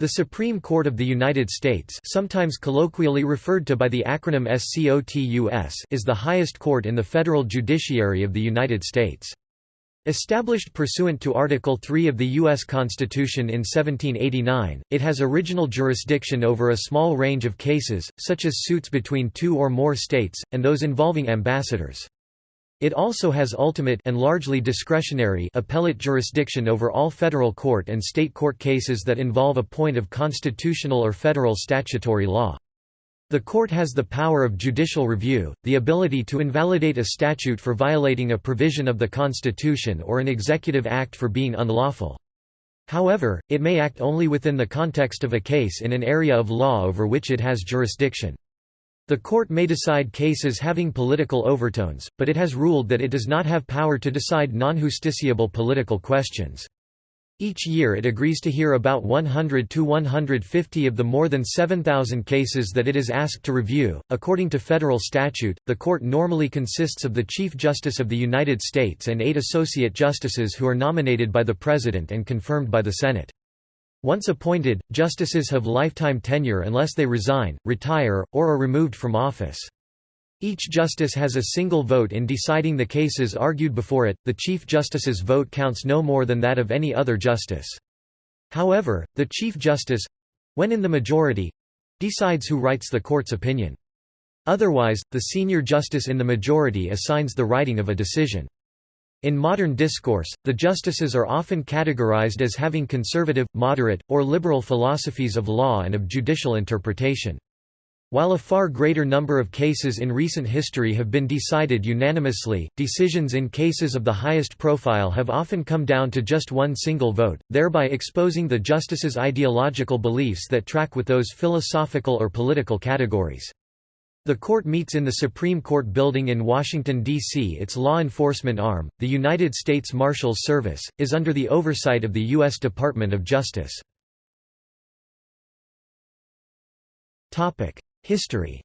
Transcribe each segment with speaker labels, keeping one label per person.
Speaker 1: The Supreme Court of the United States sometimes colloquially referred to by the acronym SCOTUS is the highest court in the federal judiciary of the United States. Established pursuant to Article 3 of the U.S. Constitution in 1789, it has original jurisdiction over a small range of cases, such as suits between two or more states, and those involving ambassadors. It also has ultimate and largely discretionary appellate jurisdiction over all federal court and state court cases that involve a point of constitutional or federal statutory law. The court has the power of judicial review, the ability to invalidate a statute for violating a provision of the Constitution or an executive act for being unlawful. However, it may act only within the context of a case in an area of law over which it has jurisdiction. The court may decide cases having political overtones, but it has ruled that it does not have power to decide non-justiciable political questions. Each year it agrees to hear about 100 to 150 of the more than 7,000 cases that it is asked to review. According to federal statute, the court normally consists of the Chief Justice of the United States and eight associate justices who are nominated by the President and confirmed by the Senate. Once appointed, justices have lifetime tenure unless they resign, retire, or are removed from office. Each justice has a single vote in deciding the cases argued before it, the Chief Justice's vote counts no more than that of any other justice. However, the Chief Justice—when in the majority—decides who writes the court's opinion. Otherwise, the senior justice in the majority assigns the writing of a decision. In modern discourse, the justices are often categorized as having conservative, moderate, or liberal philosophies of law and of judicial interpretation. While a far greater number of cases in recent history have been decided unanimously, decisions in cases of the highest profile have often come down to just one single vote, thereby exposing the justice's ideological beliefs that track with those philosophical or political categories. The court meets in the Supreme Court building in Washington, D.C. Its law enforcement arm, the United States Marshals Service, is under the oversight of the U.S. Department of Justice. History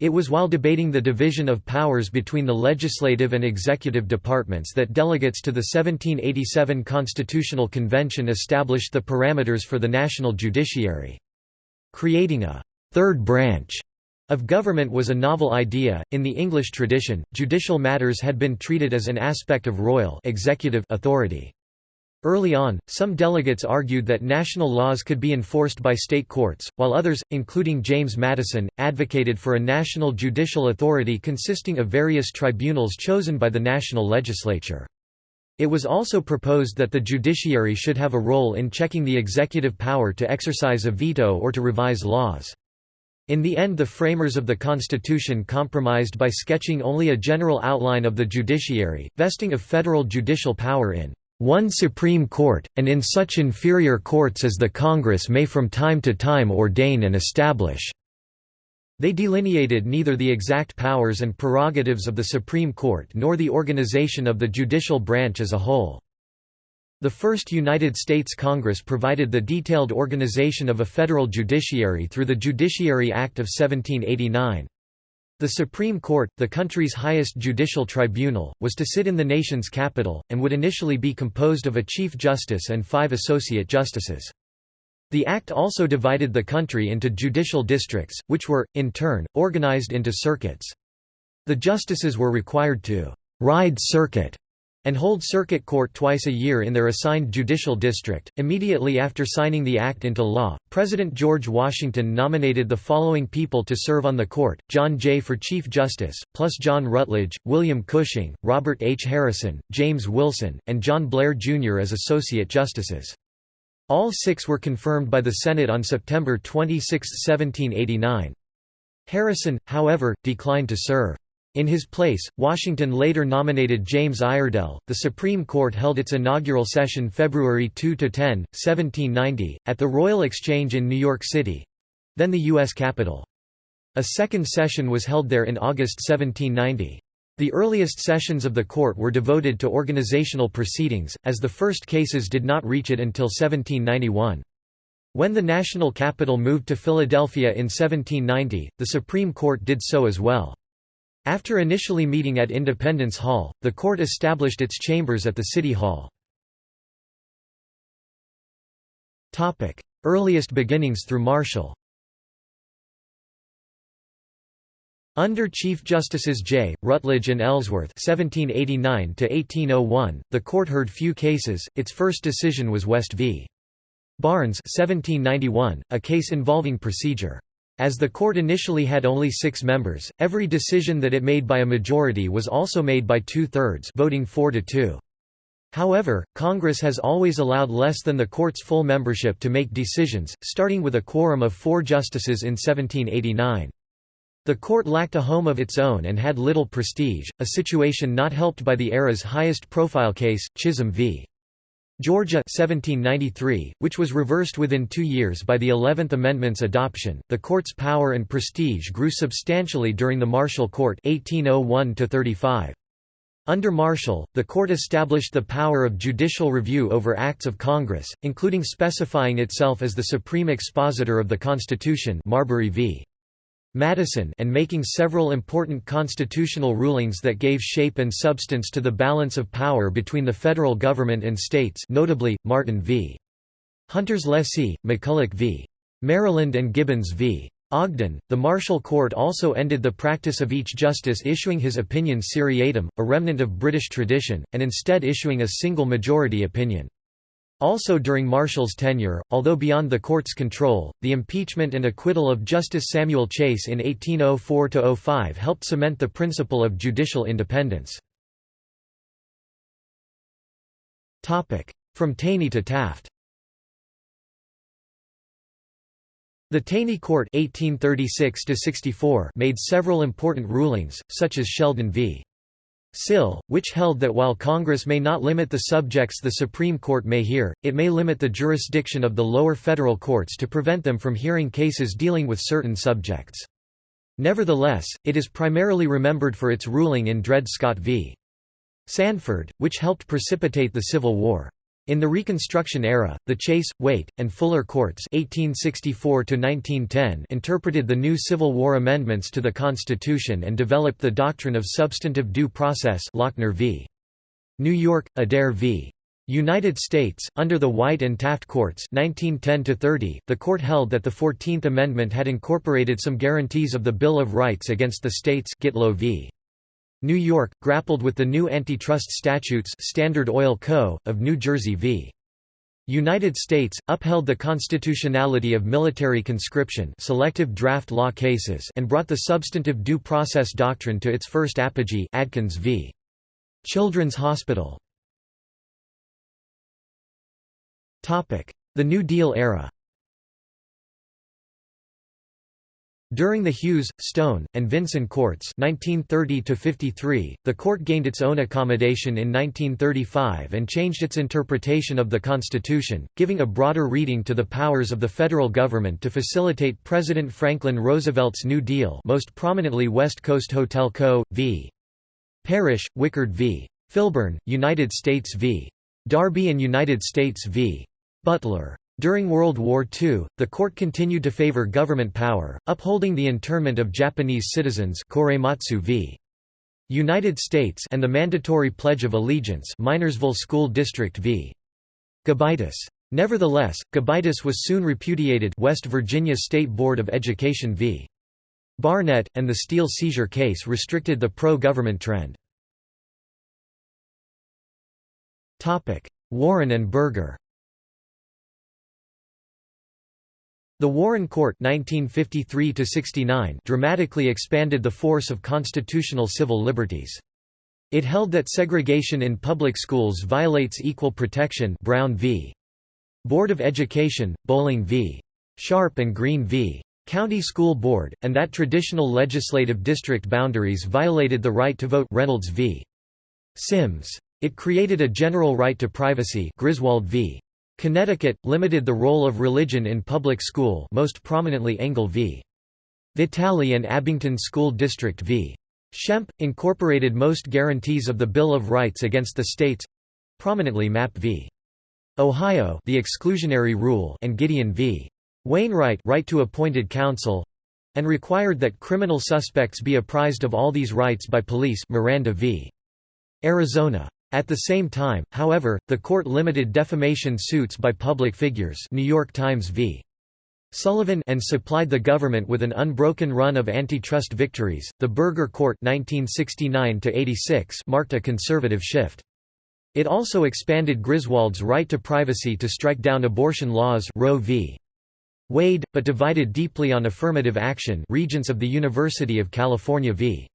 Speaker 1: It was while debating the division of powers between the legislative and executive departments that delegates to the 1787 Constitutional Convention established the parameters for the national judiciary. Creating a third branch of government was a novel idea. In the English tradition, judicial matters had been treated as an aspect of royal executive authority. Early on, some delegates argued that national laws could be enforced by state courts, while others, including James Madison, advocated for a national judicial authority consisting of various tribunals chosen by the national legislature. It was also proposed that the judiciary should have a role in checking the executive power to exercise a veto or to revise laws. In the end the framers of the Constitution compromised by sketching only a general outline of the judiciary, vesting of federal judicial power in one Supreme Court, and in such inferior courts as the Congress may from time to time ordain and establish. They delineated neither the exact powers and prerogatives of the Supreme Court nor the organization of the judicial branch as a whole. The first United States Congress provided the detailed organization of a federal judiciary through the Judiciary Act of 1789. The Supreme Court, the country's highest judicial tribunal, was to sit in the nation's capital, and would initially be composed of a Chief Justice and five Associate Justices. The Act also divided the country into judicial districts, which were, in turn, organized into circuits. The justices were required to «ride circuit» and hold circuit court twice a year in their assigned judicial district. Immediately after signing the act into law, President George Washington nominated the following people to serve on the court John Jay for Chief Justice, plus John Rutledge, William Cushing, Robert H. Harrison, James Wilson, and John Blair Jr. as Associate Justices. All six were confirmed by the Senate on September 26, 1789. Harrison, however, declined to serve. In his place, Washington later nominated James Iredell. The Supreme Court held its inaugural session February 2 to 10, 1790, at the Royal Exchange in New York City then the U.S. Capitol. A second session was held there in August 1790. The earliest sessions of the court were devoted to organizational proceedings, as the first cases did not reach it until 1791. When the national capital moved to Philadelphia in 1790, the Supreme Court did so as well. After initially meeting at Independence Hall, the court established its chambers at the City Hall. Earliest beginnings through Marshall Under Chief Justices J. Rutledge and Ellsworth (1789–1801), the court heard few cases. Its first decision was West v. Barnes (1791), a case involving procedure. As the court initially had only six members, every decision that it made by a majority was also made by two-thirds, voting four to two. However, Congress has always allowed less than the court's full membership to make decisions, starting with a quorum of four justices in 1789. The court lacked a home of its own and had little prestige, a situation not helped by the era's highest-profile case, Chisholm v. Georgia 1793, which was reversed within two years by the Eleventh Amendment's adoption. The court's power and prestige grew substantially during the Marshall Court 1801 -35. Under Marshall, the court established the power of judicial review over acts of Congress, including specifying itself as the supreme expositor of the Constitution Marbury v. Madison and making several important constitutional rulings that gave shape and substance to the balance of power between the federal government and states notably, Martin v. Hunter's lessee, McCulloch v. Maryland and Gibbons v. Ogden. The Marshall Court also ended the practice of each justice issuing his opinion seriatim, a remnant of British tradition, and instead issuing a single majority opinion. Also during Marshall's tenure, although beyond the court's control, the impeachment and acquittal of Justice Samuel Chase in 1804–05 helped cement the principle of judicial independence. From Taney to Taft The Taney Court 1836 made several important rulings, such as Sheldon v. Sill, which held that while Congress may not limit the subjects the Supreme Court may hear, it may limit the jurisdiction of the lower federal courts to prevent them from hearing cases dealing with certain subjects. Nevertheless, it is primarily remembered for its ruling in Dred Scott v. Sandford, which helped precipitate the Civil War. In the Reconstruction era, the Chase, Waite, and Fuller courts 1864 interpreted the new Civil War amendments to the Constitution and developed the doctrine of substantive due process Lochner v. New York, Adair v. United States, under the White and Taft courts 1910 the court held that the Fourteenth Amendment had incorporated some guarantees of the Bill of Rights against the states Gitlow v. New York, grappled with the new antitrust statutes Standard Oil Co., of New Jersey v. United States, upheld the constitutionality of military conscription selective draft law cases and brought the substantive due process doctrine to its first apogee Adkins v. Children's Hospital. The New Deal era During the Hughes, Stone, and Vinson courts 1930 the court gained its own accommodation in 1935 and changed its interpretation of the Constitution, giving a broader reading to the powers of the federal government to facilitate President Franklin Roosevelt's New Deal most prominently West Coast Hotel Co. v. Parrish, Wickard v. Filburn, United States v. Darby and United States v. Butler. During World War II, the court continued to favor government power, upholding the internment of Japanese citizens Korematsu v. United States and the mandatory Pledge of Allegiance Minersville School District v. Gobitis. Nevertheless, Gobitis was soon repudiated West Virginia State Board of Education v. Barnette, and the steel seizure case restricted the pro-government trend. Warren and Burger The Warren Court 1953 dramatically expanded the force of constitutional civil liberties. It held that segregation in public schools violates equal protection Brown v. Board of Education, Bolling v. Sharpe and Green v. County School Board, and that traditional legislative district boundaries violated the right to vote Reynolds v. Sims. It created a general right to privacy Griswold v. Connecticut, limited the role of religion in public school most prominently Engel v. Vitale and Abington School District v. Schempp, incorporated most guarantees of the Bill of Rights against the states—prominently Mapp v. Ohio the exclusionary rule and Gideon v. Wainwright right to appointed counsel—and required that criminal suspects be apprised of all these rights by police Miranda v. Arizona. At the same time, however, the court limited defamation suits by public figures New York Times v. Sullivan and supplied the government with an unbroken run of antitrust victories. The Burger Court (1969-86) marked a conservative shift. It also expanded Griswold's right to privacy to strike down abortion laws Roe v. Wade, but divided deeply on affirmative action Regents of the University of California v.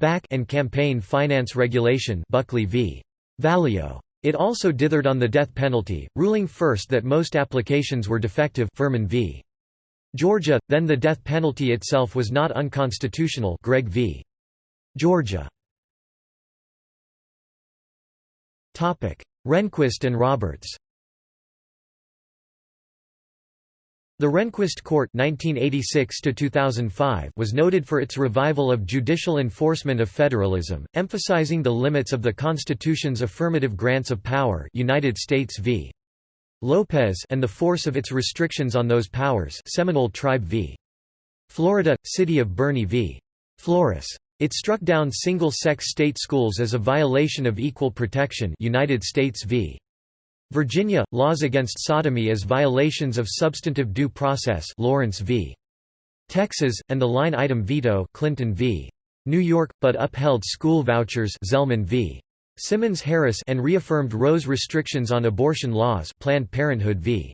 Speaker 1: Bakke and campaign finance regulation Buckley v. Valeo. It also dithered on the death penalty, ruling first that most applications were defective Furman v. Georgia, then the death penalty itself was not unconstitutional Gregg v. Georgia. Rehnquist and Roberts The Rehnquist Court 1986 was noted for its revival of judicial enforcement of federalism, emphasizing the limits of the Constitution's affirmative grants of power United States v. Lopez and the force of its restrictions on those powers Seminole Tribe v. Florida, City of Boerne v. Flores. It struck down single-sex state schools as a violation of equal protection United States v. Virginia, laws against sodomy as violations of substantive due process Lawrence v. Texas, and the line-item veto Clinton v. New York, but upheld school vouchers Zelman v. Simmons-Harris and reaffirmed Roe's restrictions on abortion laws Planned Parenthood v.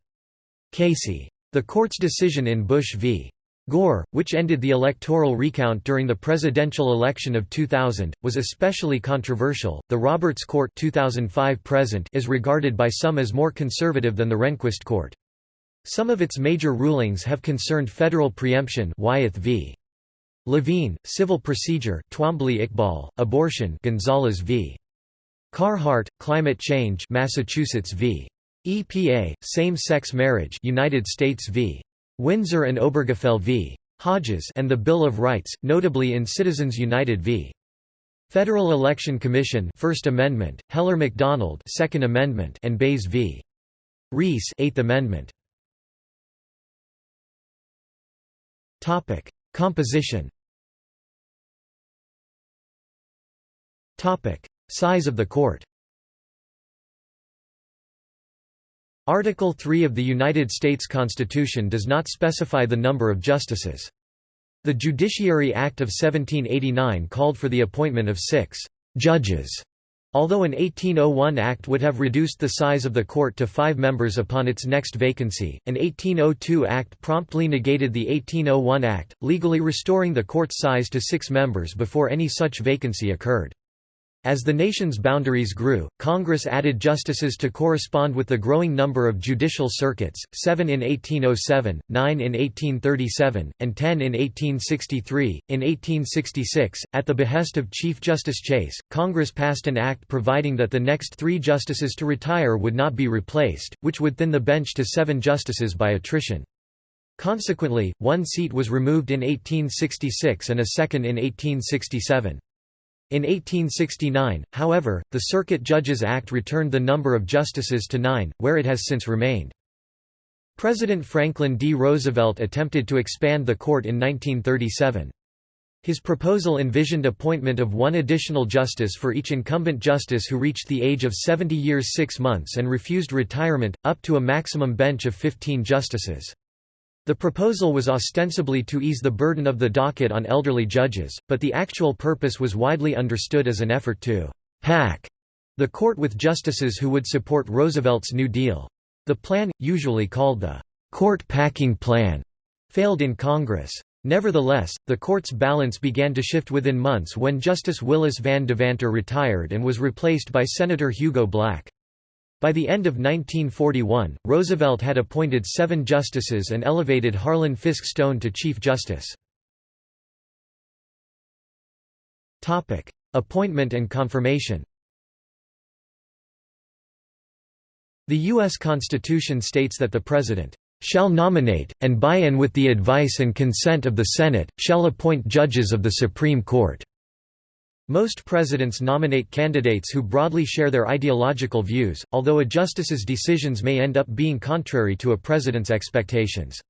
Speaker 1: Casey. The court's decision in Bush v. Gore, which ended the electoral recount during the presidential election of 2000, was especially controversial. The Roberts Court 2005 present is regarded by some as more conservative than the Rehnquist Court. Some of its major rulings have concerned federal preemption Wyeth v. Levine, civil procedure Twombly-Iqbal, abortion Gonzales v. Carhart, climate change Massachusetts v. EPA, same-sex marriage United States v. Windsor and Obergefell v. Hodges and the Bill of Rights, notably in Citizens United v. Federal Election Commission First Amendment, Heller McDonald Second Amendment and Baze v. Rees Eighth Amendment. Topic: Composition. Topic: Size of the court. Article 3 of the United States Constitution does not specify the number of justices. The Judiciary Act of 1789 called for the appointment of six «judges», although an 1801 act would have reduced the size of the court to five members upon its next vacancy, an 1802 act promptly negated the 1801 act, legally restoring the court's size to six members before any such vacancy occurred. As the nation's boundaries grew, Congress added justices to correspond with the growing number of judicial circuits, seven in 1807, nine in 1837, and ten in 1863. In 1866, at the behest of Chief Justice Chase, Congress passed an act providing that the next three justices to retire would not be replaced, which would thin the bench to seven justices by attrition. Consequently, one seat was removed in 1866 and a second in 1867. In 1869, however, the Circuit Judges Act returned the number of justices to nine, where it has since remained. President Franklin D. Roosevelt attempted to expand the court in 1937. His proposal envisioned appointment of one additional justice for each incumbent justice who reached the age of 70 years 6 months and refused retirement, up to a maximum bench of 15 justices. The proposal was ostensibly to ease the burden of the docket on elderly judges, but the actual purpose was widely understood as an effort to «pack» the court with justices who would support Roosevelt's New Deal. The plan, usually called the «court packing plan», failed in Congress. Nevertheless, the court's balance began to shift within months when Justice Willis Van Devanter retired and was replaced by Senator Hugo Black. By the end of 1941, Roosevelt had appointed seven justices and elevated Harlan Fiske Stone to Chief Justice. Appointment and confirmation The U.S. Constitution states that the President shall nominate, and by and with the advice and consent of the Senate, shall appoint judges of the Supreme Court." Most presidents nominate candidates who broadly share their ideological views, although a justice's decisions may end up being contrary to a president's expectations.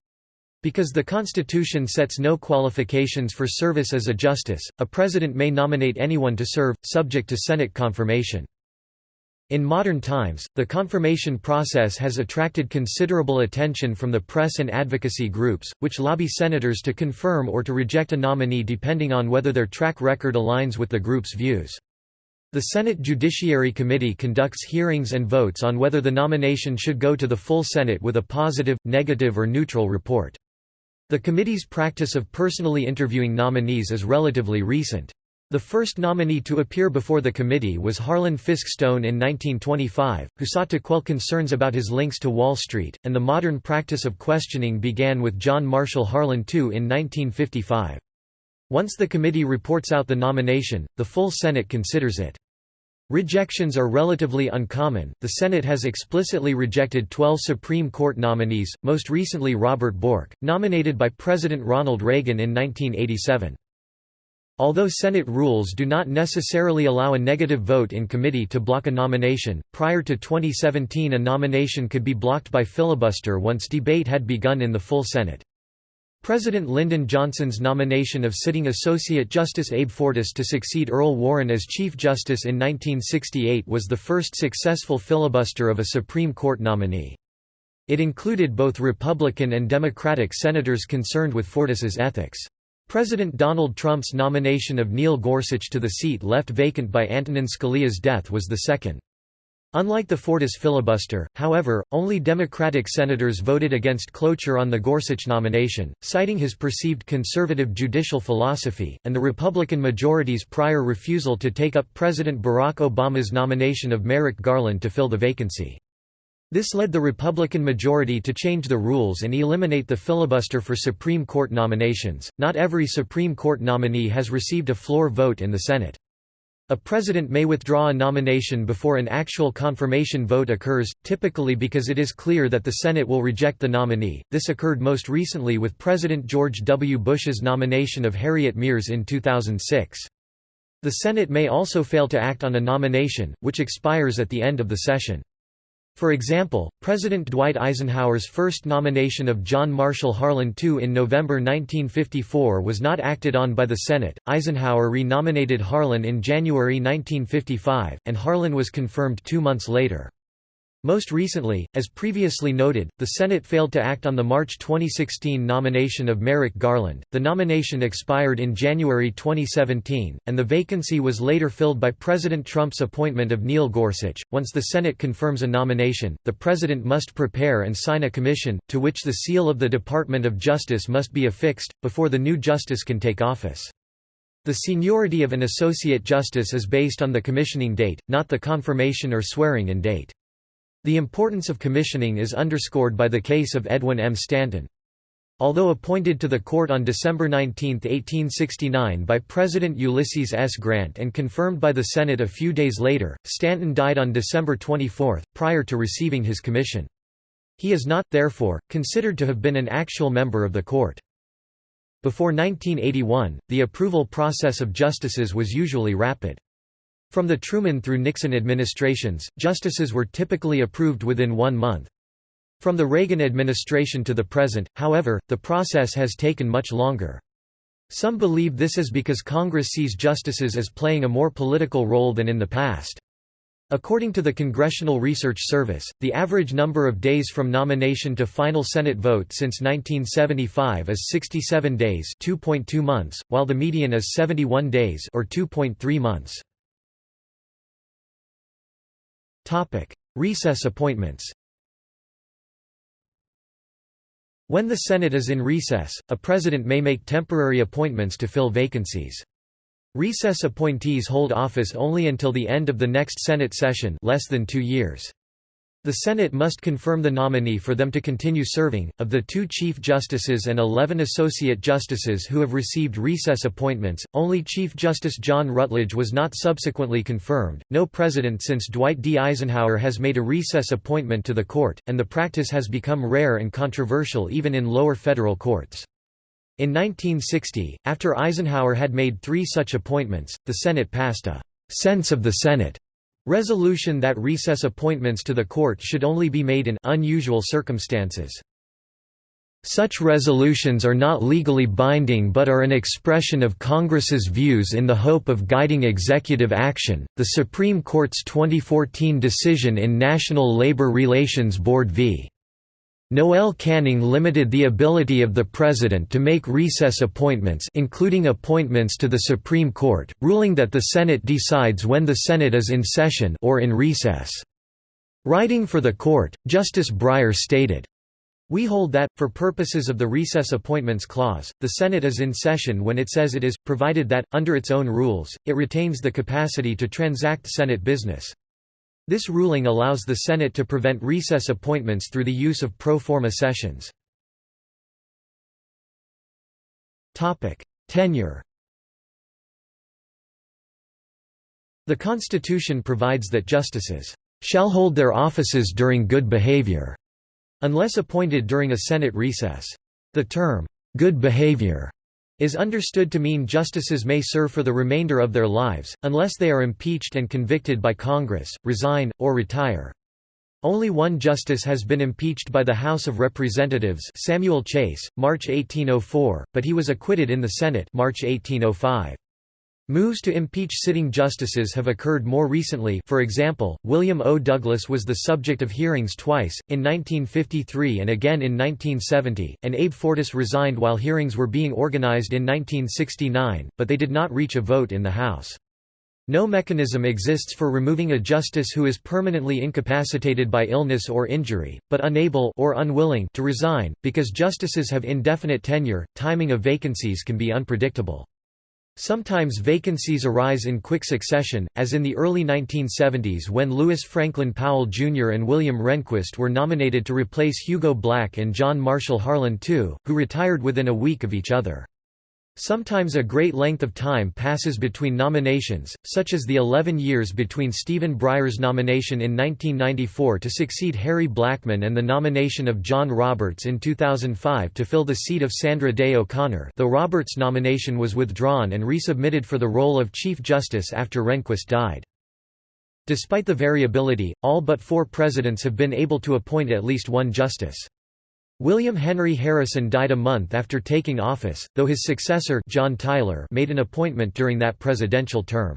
Speaker 1: Because the Constitution sets no qualifications for service as a justice, a president may nominate anyone to serve, subject to Senate confirmation. In modern times, the confirmation process has attracted considerable attention from the press and advocacy groups, which lobby senators to confirm or to reject a nominee depending on whether their track record aligns with the group's views. The Senate Judiciary Committee conducts hearings and votes on whether the nomination should go to the full Senate with a positive, negative or neutral report. The committee's practice of personally interviewing nominees is relatively recent. The first nominee to appear before the committee was Harlan Fiske Stone in 1925, who sought to quell concerns about his links to Wall Street, and the modern practice of questioning began with John Marshall Harlan II in 1955. Once the committee reports out the nomination, the full Senate considers it. Rejections are relatively uncommon. The Senate has explicitly rejected 12 Supreme Court nominees, most recently Robert Bork, nominated by President Ronald Reagan in 1987. Although Senate rules do not necessarily allow a negative vote in committee to block a nomination, prior to 2017 a nomination could be blocked by filibuster once debate had begun in the full Senate. President Lyndon Johnson's nomination of sitting Associate Justice Abe Fortas to succeed Earl Warren as Chief Justice in 1968 was the first successful filibuster of a Supreme Court nominee. It included both Republican and Democratic senators concerned with Fortas's ethics. President Donald Trump's nomination of Neil Gorsuch to the seat left vacant by Antonin Scalia's death was the second. Unlike the Fortas filibuster, however, only Democratic senators voted against cloture on the Gorsuch nomination, citing his perceived conservative judicial philosophy, and the Republican majority's prior refusal to take up President Barack Obama's nomination of Merrick Garland to fill the vacancy. This led the Republican majority to change the rules and eliminate the filibuster for Supreme Court nominations. Not every Supreme Court nominee has received a floor vote in the Senate. A president may withdraw a nomination before an actual confirmation vote occurs, typically because it is clear that the Senate will reject the nominee. This occurred most recently with President George W. Bush's nomination of Harriet Miers in 2006. The Senate may also fail to act on a nomination, which expires at the end of the session. For example, President Dwight Eisenhower's first nomination of John Marshall Harlan II in November 1954 was not acted on by the Senate. Eisenhower renominated Harlan in January 1955, and Harlan was confirmed two months later. Most recently, as previously noted, the Senate failed to act on the March 2016 nomination of Merrick Garland. The nomination expired in January 2017, and the vacancy was later filled by President Trump's appointment of Neil Gorsuch. Once the Senate confirms a nomination, the President must prepare and sign a commission, to which the seal of the Department of Justice must be affixed, before the new justice can take office. The seniority of an Associate Justice is based on the commissioning date, not the confirmation or swearing-in date. The importance of commissioning is underscored by the case of Edwin M. Stanton. Although appointed to the court on December 19, 1869 by President Ulysses S. Grant and confirmed by the Senate a few days later, Stanton died on December 24, prior to receiving his commission. He is not, therefore, considered to have been an actual member of the court. Before 1981, the approval process of justices was usually rapid. From the Truman through Nixon administrations, justices were typically approved within one month. From the Reagan administration to the present, however, the process has taken much longer. Some believe this is because Congress sees justices as playing a more political role than in the past. According to the Congressional Research Service, the average number of days from nomination to final Senate vote since 1975 is 67 days, 2.2 months, while the median is 71 days or 2.3 months. Topic: Recess appointments. When the Senate is in recess, a president may make temporary appointments to fill vacancies. Recess appointees hold office only until the end of the next Senate session less than two years. The Senate must confirm the nominee for them to continue serving. Of the two Chief Justices and 11 Associate Justices who have received recess appointments, only Chief Justice John Rutledge was not subsequently confirmed. No president since Dwight D. Eisenhower has made a recess appointment to the court, and the practice has become rare and controversial even in lower federal courts. In 1960, after Eisenhower had made three such appointments, the Senate passed a sense of the Senate Resolution that recess appointments to the court should only be made in unusual circumstances. Such resolutions are not legally binding but are an expression of Congress's views in the hope of guiding executive action. The Supreme Court's 2014 decision in National Labor Relations Board v. Noel Canning limited the ability of the President to make recess appointments including appointments to the Supreme Court, ruling that the Senate decides when the Senate is in session or in recess. Writing for the court, Justice Breyer stated, we hold that, for purposes of the Recess Appointments Clause, the Senate is in session when it says it is, provided that, under its own rules, it retains the capacity to transact Senate business. This ruling allows the Senate to prevent recess appointments through the use of pro forma sessions. Tenure The Constitution provides that justices shall hold their offices during good behavior unless appointed during a Senate recess. The term, good behavior, is understood to mean justices may serve for the remainder of their lives, unless they are impeached and convicted by Congress, resign, or retire. Only one justice has been impeached by the House of Representatives Samuel Chase, March 1804, but he was acquitted in the Senate March 1805. Moves to impeach sitting justices have occurred more recently for example, William O. Douglas was the subject of hearings twice, in 1953 and again in 1970, and Abe Fortas resigned while hearings were being organized in 1969, but they did not reach a vote in the House. No mechanism exists for removing a justice who is permanently incapacitated by illness or injury, but unable or unwilling to resign, because justices have indefinite tenure, timing of vacancies can be unpredictable. Sometimes vacancies arise in quick succession, as in the early 1970s when Lewis Franklin Powell Jr. and William Rehnquist were nominated to replace Hugo Black and John Marshall Harlan II, who retired within a week of each other. Sometimes a great length of time passes between nominations, such as the 11 years between Stephen Breyer's nomination in 1994 to succeed Harry Blackmun and the nomination of John Roberts in 2005 to fill the seat of Sandra Day O'Connor though Roberts' nomination was withdrawn and resubmitted for the role of Chief Justice after Rehnquist died. Despite the variability, all but four presidents have been able to appoint at least one justice. William Henry Harrison died a month after taking office, though his successor John Tyler made an appointment during that presidential term.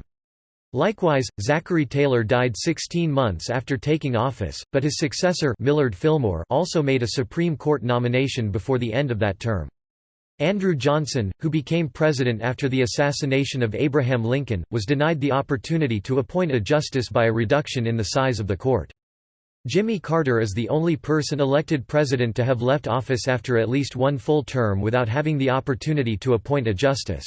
Speaker 1: Likewise, Zachary Taylor died 16 months after taking office, but his successor Millard Fillmore also made a Supreme Court nomination before the end of that term. Andrew Johnson, who became president after the assassination of Abraham Lincoln, was denied the opportunity to appoint a justice by a reduction in the size of the court. Jimmy Carter is the only person elected president to have left office after at least one full term without having the opportunity to appoint a justice.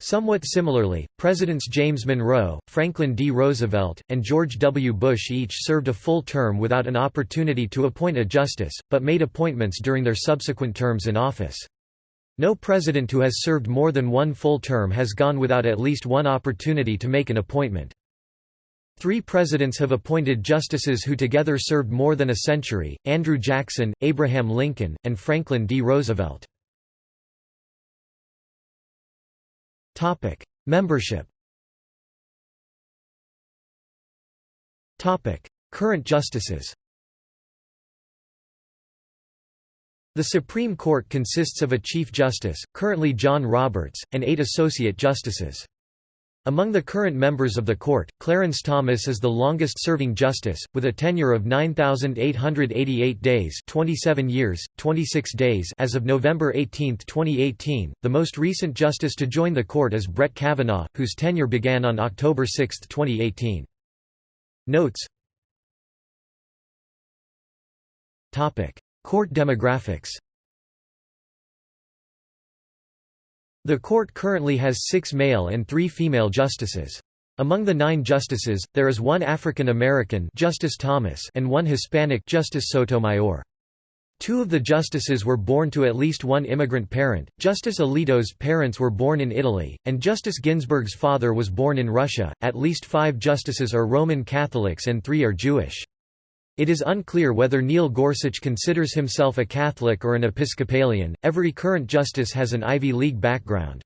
Speaker 1: Somewhat similarly, Presidents James Monroe, Franklin D. Roosevelt, and George W. Bush each served a full term without an opportunity to appoint a justice, but made appointments during their subsequent terms in office. No president who has served more than one full term has gone without at least one opportunity to make an appointment. Three presidents have appointed justices who together served more than a century, Andrew Jackson, Abraham Lincoln, and Franklin D. Roosevelt. Membership Current justices The Supreme Court consists of a Chief Justice, currently John Roberts, and eight Associate Justices. Among the current members of the court, Clarence Thomas is the longest-serving justice, with a tenure of 9,888 days 27 years, 26 days as of November 18, 2018. The most recent justice to join the court is Brett Kavanaugh, whose tenure began on October 6, 2018. Notes Court demographics The court currently has six male and three female justices. Among the nine justices, there is one African American Justice Thomas and one Hispanic Justice Sotomayor. Two of the justices were born to at least one immigrant parent, Justice Alito's parents were born in Italy, and Justice Ginsburg's father was born in Russia. At least five justices are Roman Catholics and three are Jewish. It is unclear whether Neil Gorsuch considers himself a Catholic or an Episcopalian. Every current justice has an Ivy League background.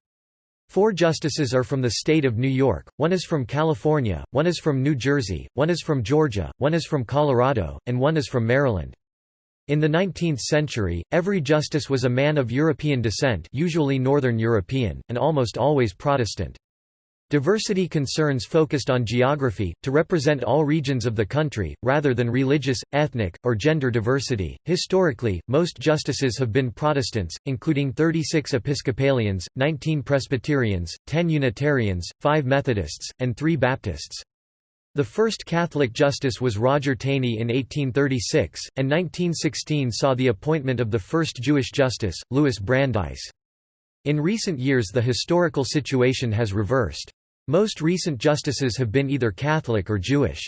Speaker 1: Four justices are from the state of New York, one is from California, one is from New Jersey, one is from Georgia, one is from Colorado, and one is from Maryland. In the 19th century, every justice was a man of European descent usually Northern European, and almost always Protestant. Diversity concerns focused on geography, to represent all regions of the country, rather than religious, ethnic, or gender diversity. Historically, most justices have been Protestants, including 36 Episcopalians, 19 Presbyterians, 10 Unitarians, 5 Methodists, and 3 Baptists. The first Catholic justice was Roger Taney in 1836, and 1916 saw the appointment of the first Jewish justice, Louis Brandeis. In recent years the historical situation has reversed. Most recent justices have been either Catholic or Jewish.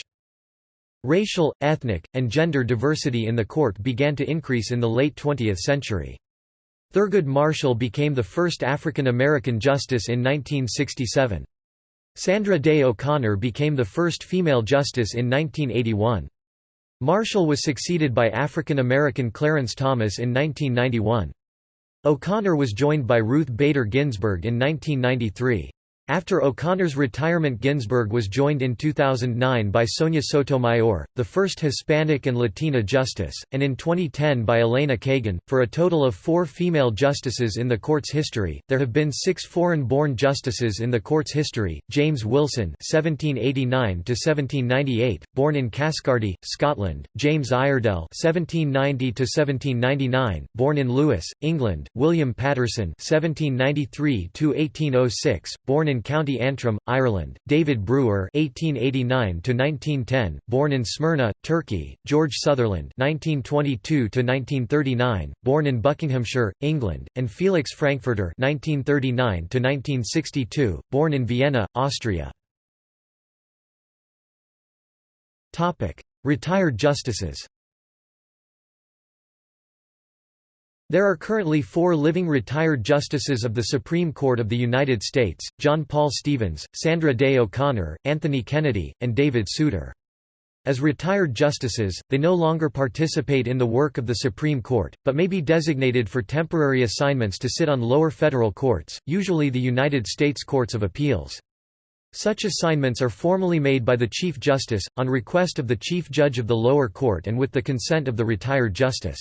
Speaker 1: Racial, ethnic, and gender diversity in the court began to increase in the late 20th century. Thurgood Marshall became the first African American justice in 1967. Sandra Day O'Connor became the first female justice in 1981. Marshall was succeeded by African American Clarence Thomas in 1991. O'Connor was joined by Ruth Bader Ginsburg in 1993. After O'Connor's retirement Ginsburg was joined in 2009 by Sonia Sotomayor, the first Hispanic and Latina justice, and in 2010 by Elena Kagan. For a total of four female justices in the court's history, there have been six foreign-born justices in the court's history, James Wilson (1789–1798), born in Caskardy, Scotland; James Iredell (1790–1799), born in Lewes, England; William Paterson (1793–1806), born in in County Antrim, Ireland, David Brewer (1889–1910), born in Smyrna, Turkey; George Sutherland (1922–1939), born in Buckinghamshire, England, and Felix Frankfurter (1939–1962), born in Vienna, Austria. Topic: Retired justices. There are currently four living retired justices of the Supreme Court of the United States, John Paul Stevens, Sandra Day O'Connor, Anthony Kennedy, and David Souter. As retired justices, they no longer participate in the work of the Supreme Court, but may be designated for temporary assignments to sit on lower federal courts, usually the United States Courts of Appeals. Such assignments are formally made by the Chief Justice, on request of the Chief Judge of the lower court and with the consent of the retired justice.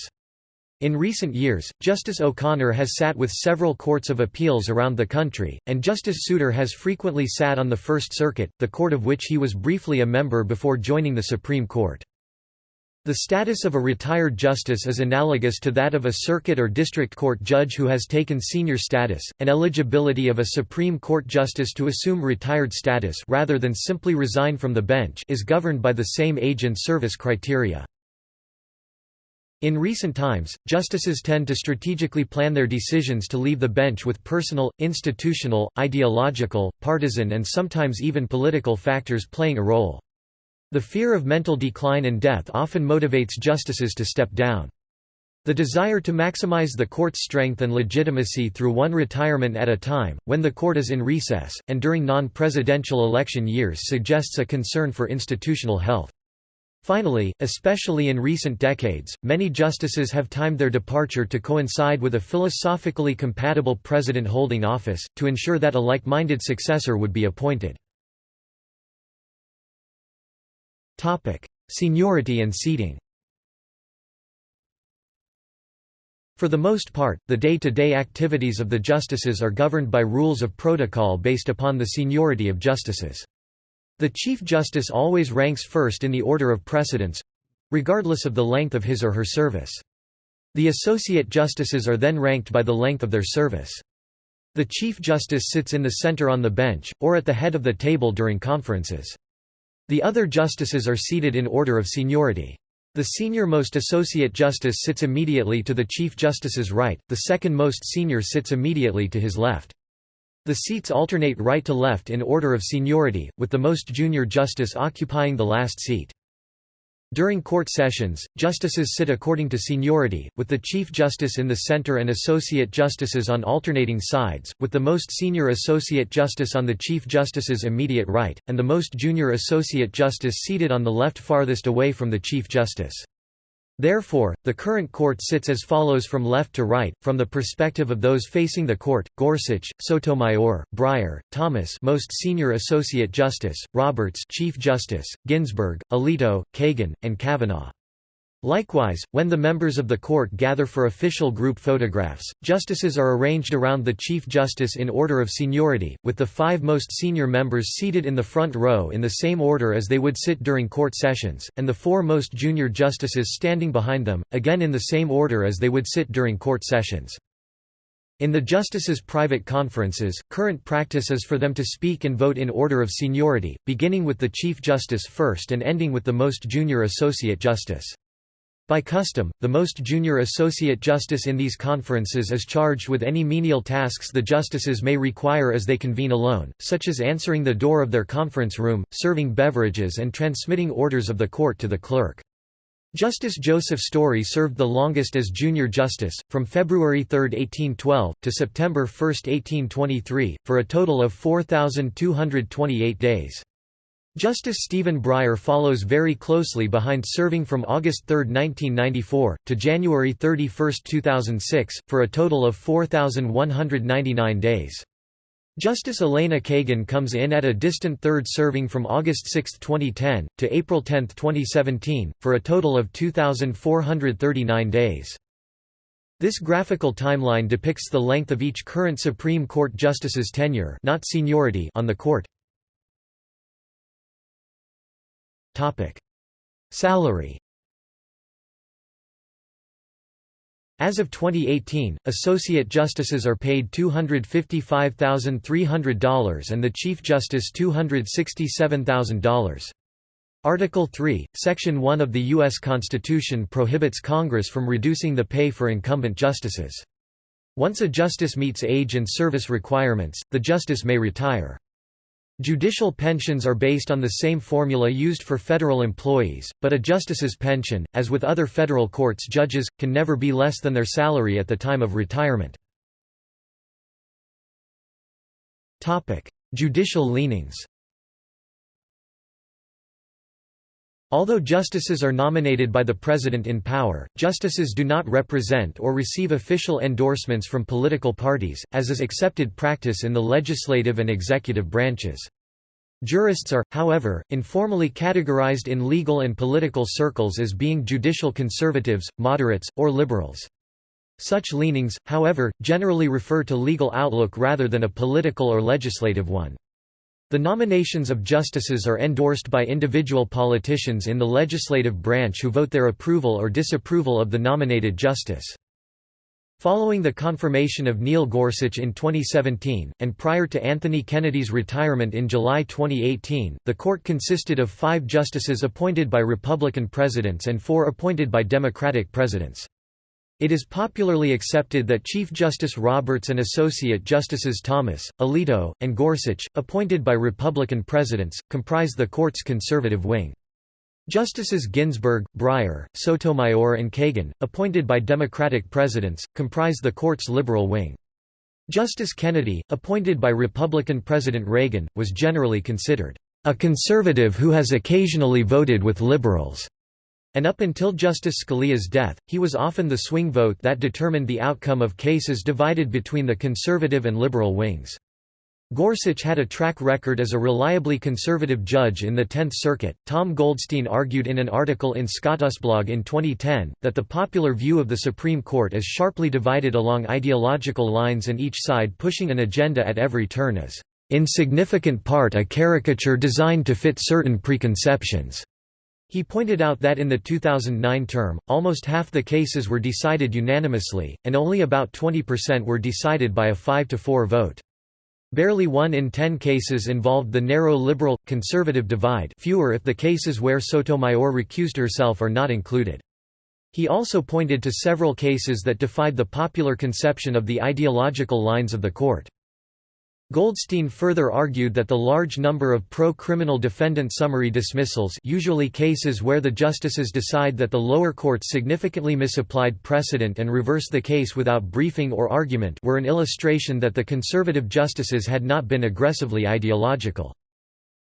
Speaker 1: In recent years, Justice O'Connor has sat with several courts of appeals around the country, and Justice Souter has frequently sat on the First Circuit, the court of which he was briefly a member before joining the Supreme Court. The status of a retired justice is analogous to that of a circuit or district court judge who has taken senior status, and eligibility of a Supreme Court justice to assume retired status rather than simply resign from the bench is governed by the same age and service criteria. In recent times, justices tend to strategically plan their decisions to leave the bench with personal, institutional, ideological, partisan and sometimes even political factors playing a role. The fear of mental decline and death often motivates justices to step down. The desire to maximize the court's strength and legitimacy through one retirement at a time, when the court is in recess, and during non-presidential election years suggests a concern for institutional health. Finally, especially in recent decades, many justices have timed their departure to coincide with a philosophically compatible president holding office, to ensure that a like-minded successor would be appointed. Seniority and seating For the most part, the day-to-day -day activities of the justices are governed by rules of protocol based upon the seniority of justices. The Chief Justice always ranks first in the order of precedence—regardless of the length of his or her service. The Associate Justices are then ranked by the length of their service. The Chief Justice sits in the center on the bench, or at the head of the table during conferences. The other justices are seated in order of seniority. The senior-most Associate Justice sits immediately to the Chief Justice's right, the second most senior sits immediately to his left. The seats alternate right to left in order of seniority, with the most junior justice occupying the last seat. During court sessions, justices sit according to seniority, with the Chief Justice in the center and Associate Justices on alternating sides, with the most senior Associate Justice on the Chief Justice's immediate right, and the most junior Associate Justice seated on the left farthest away from the Chief Justice. Therefore, the current court sits as follows from left to right, from the perspective of those facing the court, Gorsuch, Sotomayor, Breyer, Thomas most senior Associate Justice, Roberts Chief Justice, Ginsburg, Alito, Kagan, and Kavanaugh. Likewise, when the members of the court gather for official group photographs, justices are arranged around the Chief Justice in order of seniority, with the five most senior members seated in the front row in the same order as they would sit during court sessions, and the four most junior justices standing behind them, again in the same order as they would sit during court sessions. In the justices' private conferences, current practice is for them to speak and vote in order of seniority, beginning with the Chief Justice first and ending with the most junior Associate Justice. By custom, the most junior associate justice in these conferences is charged with any menial tasks the justices may require as they convene alone, such as answering the door of their conference room, serving beverages and transmitting orders of the court to the clerk. Justice Joseph Story served the longest as junior justice, from February 3, 1812, to September 1, 1823, for a total of 4,228 days. Justice Stephen Breyer follows very closely behind serving from August 3, 1994, to January 31, 2006, for a total of 4,199 days. Justice Elena Kagan comes in at a distant third serving from August 6, 2010, to April 10, 2017, for a total of 2,439 days. This graphical timeline depicts the length of each current Supreme Court justice's tenure not seniority on the court. Salary As of 2018, associate justices are paid $255,300 and the Chief Justice $267,000. Article 3, Section 1 of the U.S. Constitution prohibits Congress from reducing the pay for incumbent justices. Once a justice meets age and service requirements, the justice may retire. Judicial pensions are based on the same formula used for federal employees, but a justice's pension, as with other federal courts judges, can never be less than their salary at the time of retirement. Judicial leanings Although justices are nominated by the President in power, justices do not represent or receive official endorsements from political parties, as is accepted practice in the legislative and executive branches. Jurists are, however, informally categorized in legal and political circles as being judicial conservatives, moderates, or liberals. Such leanings, however, generally refer to legal outlook rather than a political or legislative one. The nominations of justices are endorsed by individual politicians in the legislative branch who vote their approval or disapproval of the nominated justice. Following the confirmation of Neil Gorsuch in 2017, and prior to Anthony Kennedy's retirement in July 2018, the court consisted of five justices appointed by Republican presidents and four appointed by Democratic presidents. It is popularly accepted that Chief Justice Roberts and Associate Justices Thomas, Alito, and Gorsuch, appointed by Republican presidents, comprise the court's conservative wing. Justices Ginsburg, Breyer, Sotomayor and Kagan, appointed by Democratic presidents, comprise the court's liberal wing. Justice Kennedy, appointed by Republican President Reagan, was generally considered a conservative who has occasionally voted with liberals and up until Justice Scalia's death, he was often the swing vote that determined the outcome of cases divided between the conservative and liberal wings. Gorsuch had a track record as a reliably conservative judge in the Tenth Circuit. Tom Goldstein argued in an article in Scotusblog in 2010 that the popular view of the Supreme Court is sharply divided along ideological lines and each side pushing an agenda at every turn is, in significant part, a caricature designed to fit certain preconceptions. He pointed out that in the 2009 term, almost half the cases were decided unanimously, and only about 20% were decided by a 5–4 vote. Barely one in ten cases involved the narrow liberal-conservative divide fewer if the cases where Sotomayor recused herself are not included. He also pointed to several cases that defied the popular conception of the ideological lines of the court. Goldstein further argued that the large number of pro-criminal defendant summary dismissals usually cases where the justices decide that the lower courts significantly misapplied precedent and reverse the case without briefing or argument were an illustration that the conservative justices had not been aggressively ideological.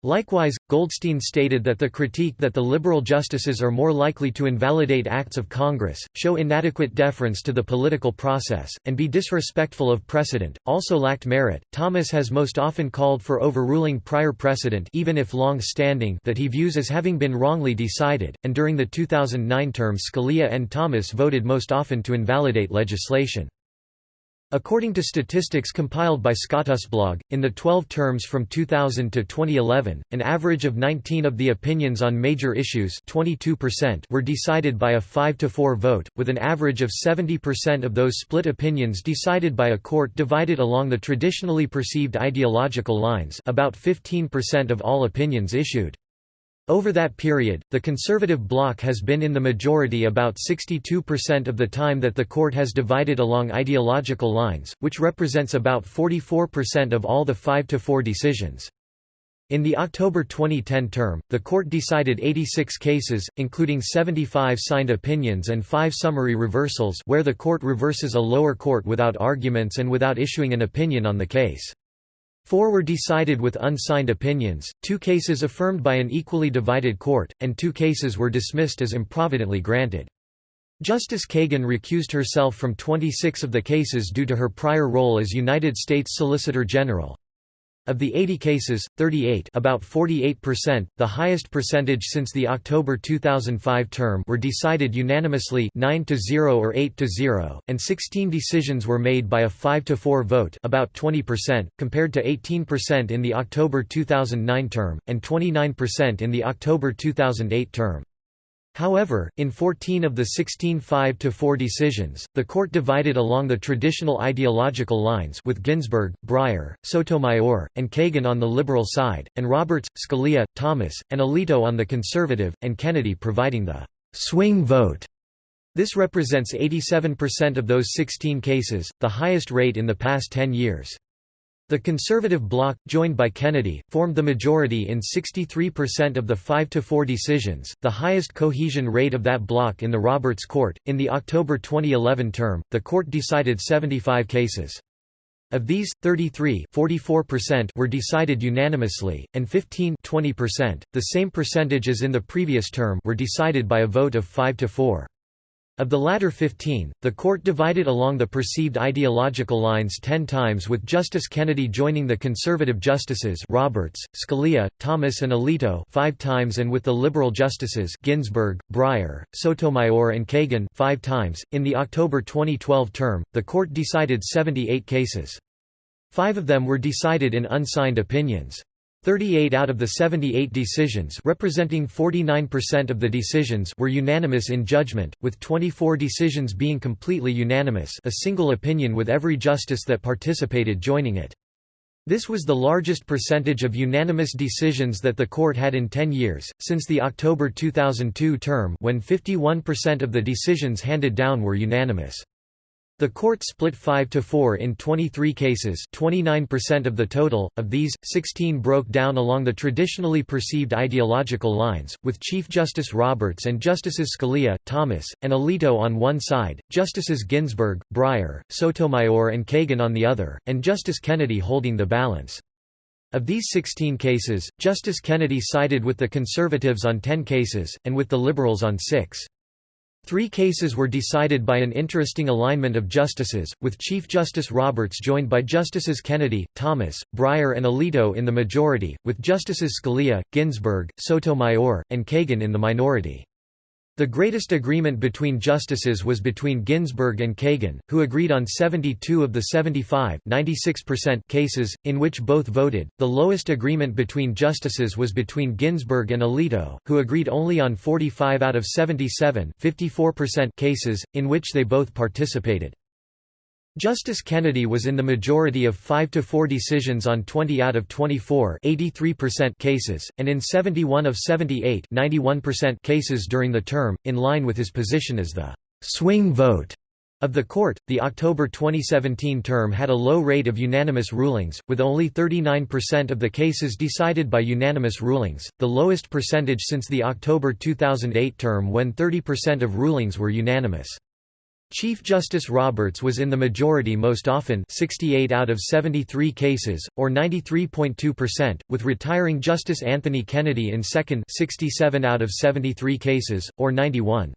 Speaker 1: Likewise, Goldstein stated that the critique that the liberal justices are more likely to invalidate acts of Congress, show inadequate deference to the political process, and be disrespectful of precedent, also lacked merit. Thomas has most often called for overruling prior precedent even if long-standing that he views as having been wrongly decided, and during the 2009 term Scalia and Thomas voted most often to invalidate legislation. According to statistics compiled by ScotUSblog, in the 12 terms from 2000 to 2011, an average of 19 of the opinions on major issues 22% were decided by a 5–4 vote, with an average of 70% of those split opinions decided by a court divided along the traditionally perceived ideological lines about 15% of all opinions issued. Over that period, the conservative bloc has been in the majority about 62% of the time that the court has divided along ideological lines, which represents about 44% of all the 5–4 decisions. In the October 2010 term, the court decided 86 cases, including 75 signed opinions and 5 summary reversals where the court reverses a lower court without arguments and without issuing an opinion on the case. Four were decided with unsigned opinions, two cases affirmed by an equally divided court, and two cases were dismissed as improvidently granted. Justice Kagan recused herself from 26 of the cases due to her prior role as United States Solicitor General. Of the 80 cases, 38 about 48%, the highest percentage since the October 2005 term were decided unanimously 9 to 0 or 8 to 0, and 16 decisions were made by a 5 to 4 vote about 20%, compared to 18% in the October 2009 term, and 29% in the October 2008 term. However, in 14 of the 16 5–4 decisions, the court divided along the traditional ideological lines with Ginsburg, Breyer, Sotomayor, and Kagan on the liberal side, and Roberts, Scalia, Thomas, and Alito on the conservative, and Kennedy providing the «swing vote». This represents 87% of those 16 cases, the highest rate in the past 10 years. The conservative bloc, joined by Kennedy, formed the majority in 63% of the 5–4 decisions, the highest cohesion rate of that bloc in the Roberts Court. In the October 2011 term, the court decided 75 cases. Of these, 33 were decided unanimously, and 15 the same percentage as in the previous term were decided by a vote of 5 to 4. Of the latter 15, the court divided along the perceived ideological lines ten times with Justice Kennedy joining the conservative justices Roberts, Scalia, Thomas and Alito five times and with the liberal justices Ginsburg, Breyer, Sotomayor and Kagan five times. In the October 2012 term, the court decided 78 cases. Five of them were decided in unsigned opinions. 38 out of the 78 decisions representing 49% of the decisions were unanimous in judgment, with 24 decisions being completely unanimous a single opinion with every justice that participated joining it. This was the largest percentage of unanimous decisions that the court had in 10 years, since the October 2002 term when 51% of the decisions handed down were unanimous. The court split 5 to 4 in 23 cases, 29% of the total. Of these, 16 broke down along the traditionally perceived ideological lines, with Chief Justice Roberts and Justices Scalia, Thomas, and Alito on one side, Justices Ginsburg, Breyer, Sotomayor and Kagan on the other, and Justice Kennedy holding the balance. Of these 16 cases, Justice Kennedy sided with the conservatives on 10 cases, and with the liberals on 6. Three cases were decided by an interesting alignment of justices, with Chief Justice Roberts joined by Justices Kennedy, Thomas, Breyer and Alito in the majority, with Justices Scalia, Ginsburg, Sotomayor, and Kagan in the minority. The greatest agreement between justices was between Ginsburg and Kagan, who agreed on 72 of the 75 cases, in which both voted. The lowest agreement between justices was between Ginsburg and Alito, who agreed only on 45 out of 77 cases, in which they both participated. Justice Kennedy was in the majority of 5 to 4 decisions on 20 out of 24 cases, and in 71 of 78 cases during the term, in line with his position as the «swing vote» of the court. The October 2017 term had a low rate of unanimous rulings, with only 39% of the cases decided by unanimous rulings, the lowest percentage since the October 2008 term when 30% of rulings were unanimous. Chief Justice Roberts was in the majority most often 68 out of 73 cases, or 93.2%, with retiring Justice Anthony Kennedy in second 67 out of 73 cases, or 91.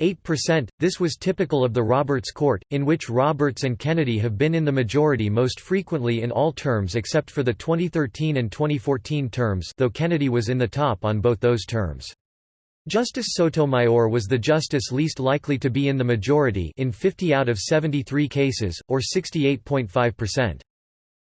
Speaker 1: 8%. This was typical of the Roberts Court, in which Roberts and Kennedy have been in the majority most frequently in all terms except for the 2013 and 2014 terms though Kennedy was in the top on both those terms. Justice Sotomayor was the justice least likely to be in the majority in 50 out of 73 cases, or 68.5%.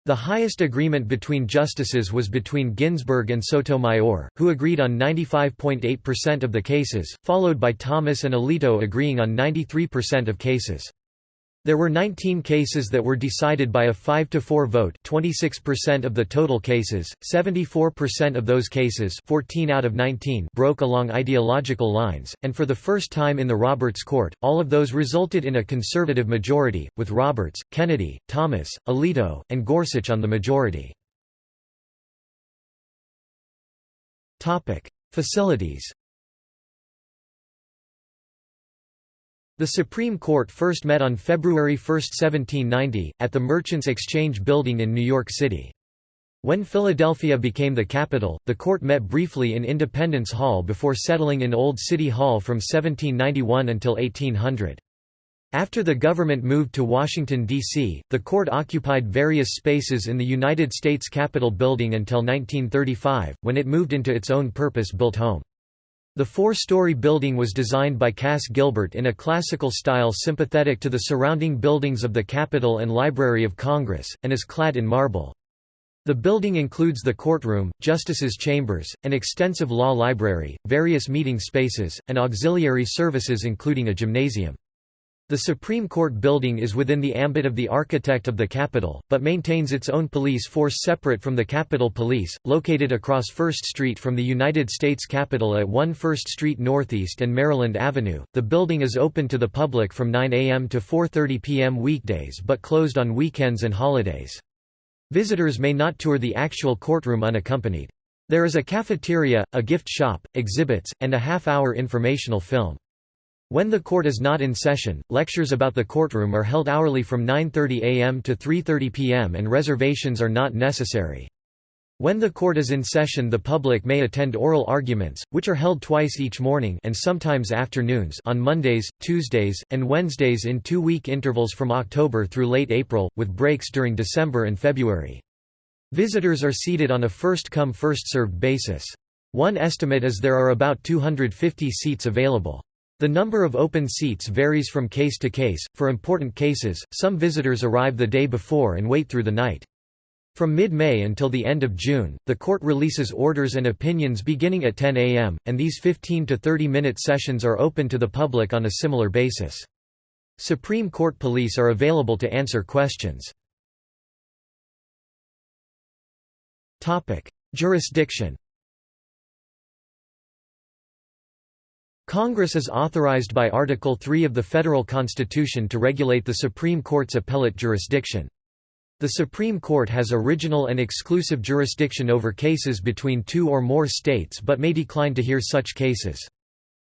Speaker 1: The highest agreement between justices was between Ginsburg and Sotomayor, who agreed on 95.8% of the cases, followed by Thomas and Alito agreeing on 93% of cases. There were 19 cases that were decided by a 5 to 4 vote, 26% of the total cases. 74% of those cases, 14 out of 19, broke along ideological lines, and for the first time in the Roberts Court, all of those resulted in a conservative majority, with Roberts, Kennedy, Thomas, Alito, and Gorsuch on the majority. Topic: Facilities. The Supreme Court first met on February 1, 1790, at the Merchants Exchange Building in New York City. When Philadelphia became the capital, the court met briefly in Independence Hall before settling in Old City Hall from 1791 until 1800. After the government moved to Washington, D.C., the court occupied various spaces in the United States Capitol building until 1935, when it moved into its own purpose-built home. The four-story building was designed by Cass Gilbert in a classical style sympathetic to the surrounding buildings of the Capitol and Library of Congress, and is clad in marble. The building includes the courtroom, justices' chambers, an extensive law library, various meeting spaces, and auxiliary services including a gymnasium. The Supreme Court building is within the ambit of the architect of the Capitol, but maintains its own police force separate from the Capitol Police, located across First Street from the United States Capitol at 1 First Street Northeast and Maryland Avenue. The building is open to the public from 9 a.m. to 4:30 p.m. weekdays but closed on weekends and holidays. Visitors may not tour the actual courtroom unaccompanied. There is a cafeteria, a gift shop, exhibits, and a half-hour informational film. When the court is not in session, lectures about the courtroom are held hourly from 9.30 am to 3.30 pm and reservations are not necessary. When the court is in session the public may attend oral arguments, which are held twice each morning and sometimes afternoons on Mondays, Tuesdays, and Wednesdays in two-week intervals from October through late April, with breaks during December and February. Visitors are seated on a first-come first-served basis. One estimate is there are about 250 seats available. The number of open seats varies from case to case. For important cases, some visitors arrive the day before and wait through the night. From mid-May until the end of June, the court releases orders and opinions beginning at 10 a.m., and these 15 to 30-minute sessions are open to the public on a similar basis. Supreme Court police are available to answer questions. Jurisdiction Congress is authorized by Article 3 of the Federal Constitution to regulate the Supreme Court's appellate jurisdiction. The Supreme Court has original and exclusive jurisdiction over cases between two or more states but may decline to hear such cases.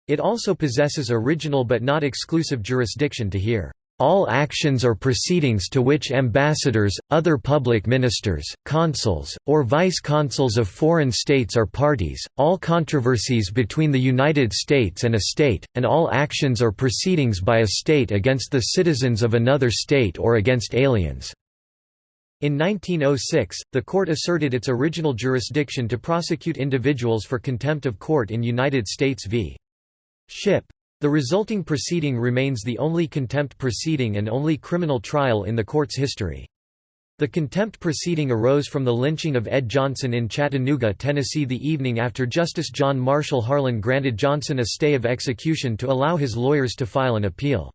Speaker 1: It also possesses original but not exclusive jurisdiction to hear all actions or proceedings to which ambassadors, other public ministers, consuls, or vice-consuls of foreign states are parties, all controversies between the United States and a state, and all actions or proceedings by a state against the citizens of another state or against aliens." In 1906, the court asserted its original jurisdiction to prosecute individuals for contempt of court in United States v. Shipp. The resulting proceeding remains the only contempt proceeding and only criminal trial in the court's history. The contempt proceeding arose from the lynching of Ed Johnson in Chattanooga, Tennessee the evening after Justice John Marshall Harlan granted Johnson a stay of execution to allow his lawyers to file an appeal.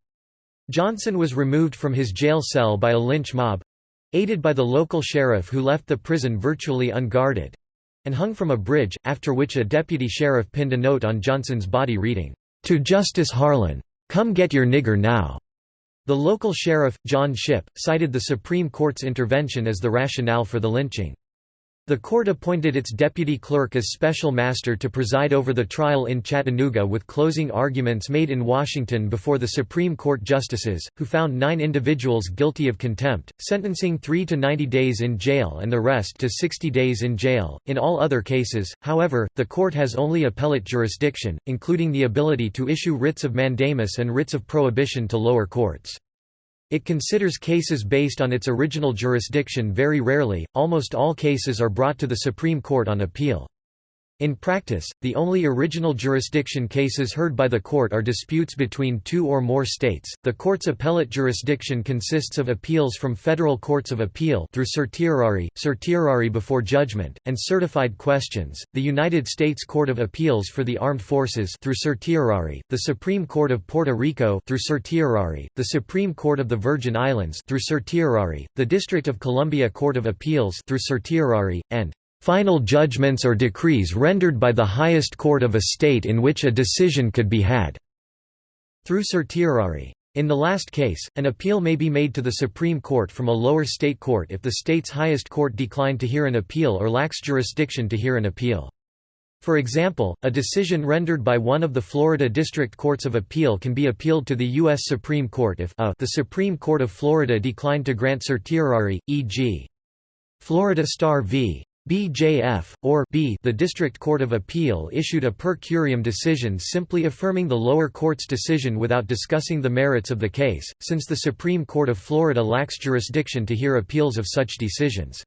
Speaker 1: Johnson was removed from his jail cell by a lynch mob—aided by the local sheriff who left the prison virtually unguarded—and hung from a bridge, after which a deputy sheriff pinned a note on Johnson's body reading, to Justice Harlan. Come get your nigger now. The local sheriff, John Shipp, cited the Supreme Court's intervention as the rationale for the lynching. The court appointed its deputy clerk as special master to preside over the trial in Chattanooga with closing arguments made in Washington before the Supreme Court justices, who found nine individuals guilty of contempt, sentencing three to 90 days in jail and the rest to 60 days in jail. In all other cases, however, the court has only appellate jurisdiction, including the ability to issue writs of mandamus and writs of prohibition to lower courts. It considers cases based on its original jurisdiction very rarely, almost all cases are brought to the Supreme Court on appeal. In practice, the only original jurisdiction cases heard by the court are disputes between two or more states. The court's appellate jurisdiction consists of appeals from federal courts of appeal through certiorari, certiorari before judgment, and certified questions. The United States Court of Appeals for the Armed Forces through certiorari, the Supreme Court of Puerto Rico through certiorari, the Supreme Court of the Virgin Islands through certiorari, the District of Columbia Court of Appeals through certiorari, and final judgments or decrees rendered by the highest court of a state in which a decision could be had through certiorari. In the last case, an appeal may be made to the Supreme Court from a lower state court if the state's highest court declined to hear an appeal or lacks jurisdiction to hear an appeal. For example, a decision rendered by one of the Florida District Courts of Appeal can be appealed to the U.S. Supreme Court if a, the Supreme Court of Florida declined to grant certiorari, e.g. Florida Star v. BJF, or B the District Court of Appeal issued a per curiam decision simply affirming the lower court's decision without discussing the merits of the case, since the Supreme Court of Florida lacks jurisdiction to hear appeals of such decisions.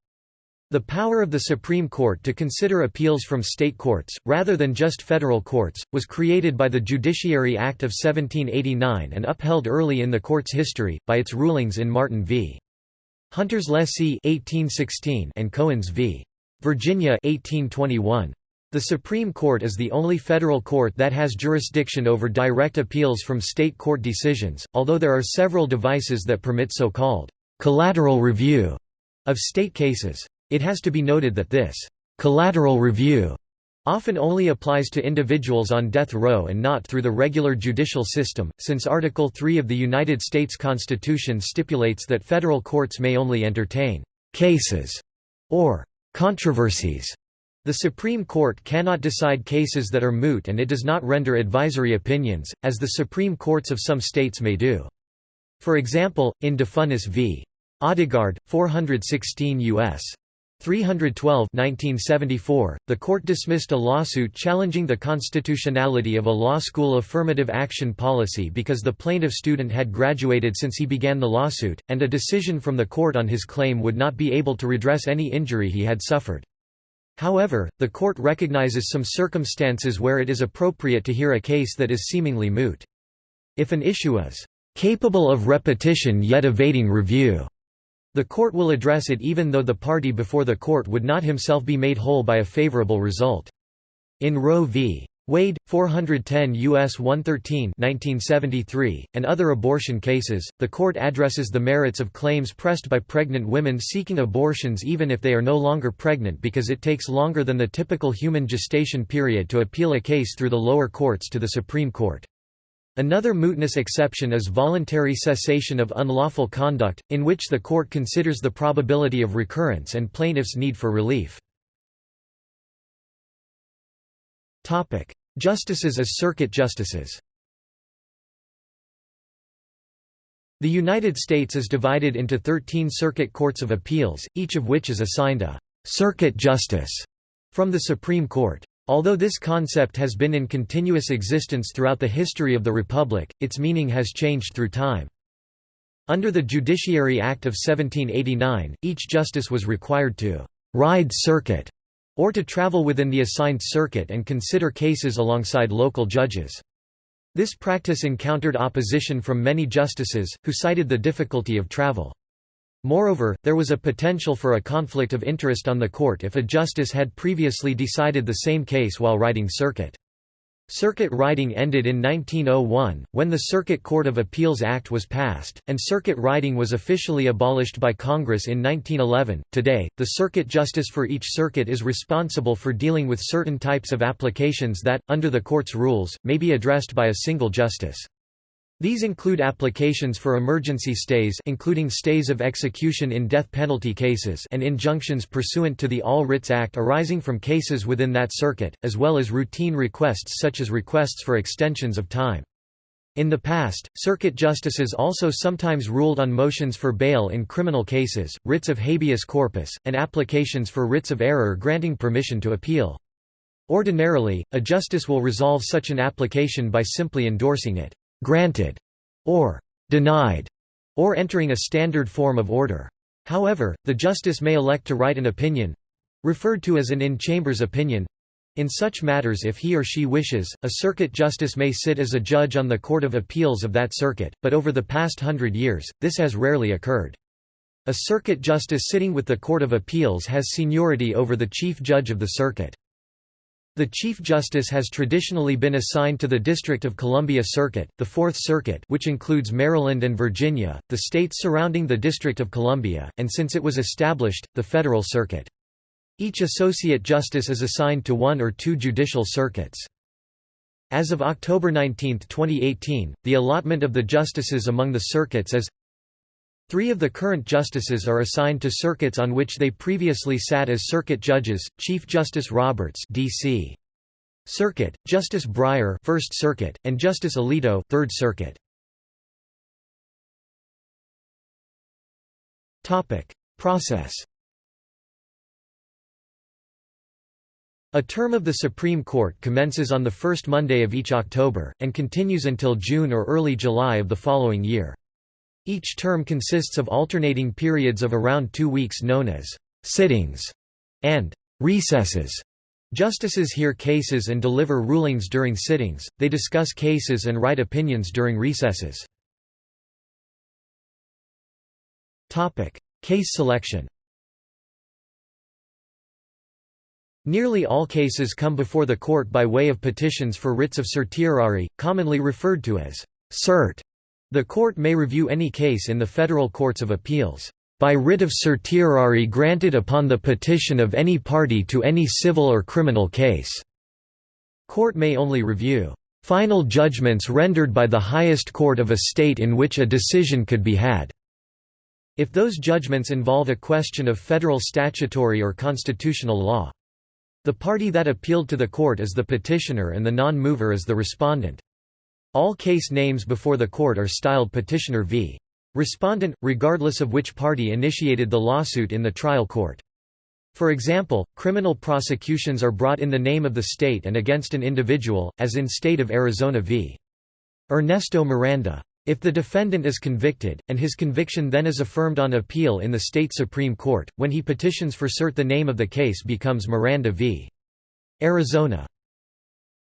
Speaker 1: The power of the Supreme Court to consider appeals from state courts, rather than just federal courts, was created by the Judiciary Act of 1789 and upheld early in the court's history, by its rulings in Martin v. Hunter's Lessee 1816 and Cohens v. Virginia 1821. The Supreme Court is the only federal court that has jurisdiction over direct appeals from state court decisions, although there are several devices that permit so-called collateral review of state cases. It has to be noted that this collateral review often only applies to individuals on death row and not through the regular judicial system, since Article 3 of the United States Constitution stipulates that federal courts may only entertain cases or Controversies the Supreme Court cannot decide cases that are moot and it does not render advisory opinions, as the Supreme Courts of some states may do. For example, in Defunis v. Odegaard, 416 U.S. 312 1974, the court dismissed a lawsuit challenging the constitutionality of a law school affirmative action policy because the plaintiff student had graduated since he began the lawsuit, and a decision from the court on his claim would not be able to redress any injury he had suffered. However, the court recognizes some circumstances where it is appropriate to hear a case that is seemingly moot. If an issue is capable of repetition yet evading review, the court will address it even though the party before the court would not himself be made whole by a favorable result. In Roe v. Wade, 410 U.S. 113 1973, and other abortion cases, the court addresses the merits of claims pressed by pregnant women seeking abortions even if they are no longer pregnant because it takes longer than the typical human gestation period to appeal a case through the lower courts to the Supreme Court. Another mootness exception is voluntary cessation of unlawful conduct, in which the court considers the probability of recurrence and plaintiff's need for relief. Justices as circuit justices The United States is divided into 13 circuit courts of appeals, each of which is assigned a «circuit justice» from the Supreme Court. Although this concept has been in continuous existence throughout the history of the Republic, its meaning has changed through time. Under the Judiciary Act of 1789, each justice was required to «ride circuit» or to travel within the assigned circuit and consider cases alongside local judges. This practice encountered opposition from many justices, who cited the difficulty of travel. Moreover, there was a potential for a conflict of interest on the court if a justice had previously decided the same case while riding circuit. Circuit riding ended in 1901, when the Circuit Court of Appeals Act was passed, and circuit riding was officially abolished by Congress in 1911. Today, the circuit justice for each circuit is responsible for dealing with certain types of applications that, under the court's rules, may be addressed by a single justice. These include applications for emergency stays including stays of execution in death penalty cases and injunctions pursuant to the All Writs Act arising from cases within that circuit, as well as routine requests such as requests for extensions of time. In the past, circuit justices also sometimes ruled on motions for bail in criminal cases, writs of habeas corpus, and applications for writs of error granting permission to appeal. Ordinarily, a justice will resolve such an application by simply endorsing it granted, or denied, or entering a standard form of order. However, the justice may elect to write an opinion referred to as an in chambers opinion in such matters if he or she wishes, a circuit justice may sit as a judge on the Court of Appeals of that circuit, but over the past hundred years, this has rarely occurred. A circuit justice sitting with the Court of Appeals has seniority over the chief judge of the circuit. The Chief Justice has traditionally been assigned to the District of Columbia Circuit, the Fourth Circuit which includes Maryland and Virginia, the states surrounding the District of Columbia, and since it was established, the Federal Circuit. Each Associate Justice is assigned to one or two judicial circuits. As of October 19, 2018, the allotment of the justices among the circuits is Three of the current justices are assigned to circuits on which they previously sat as circuit judges: Chief Justice Roberts, D.C. Circuit, Justice Breyer, First Circuit, and Justice Alito, Third Circuit. Process. A term of the Supreme Court commences on the first Monday of each October, and continues until June or early July of the following year. Each term consists of alternating periods of around two weeks known as sittings and recesses. Justices hear cases and deliver rulings during sittings, they discuss cases and write opinions during recesses. Case selection Nearly all cases come before the court by way of petitions for writs of certiorari, commonly referred to as cert. The court may review any case in the federal courts of appeals by writ of certiorari granted upon the petition of any party to any civil or criminal case. Court may only review final judgments rendered by the highest court of a state in which a decision could be had. If those judgments involve a question of federal statutory or constitutional law. The party that appealed to the court is the petitioner and the non-mover is the respondent. All case names before the court are styled petitioner v. respondent, regardless of which party initiated the lawsuit in the trial court. For example, criminal prosecutions are brought in the name of the state and against an individual, as in State of Arizona v. Ernesto Miranda. If the defendant is convicted, and his conviction then is affirmed on appeal in the state Supreme Court, when he petitions for cert the name of the case becomes Miranda v. Arizona.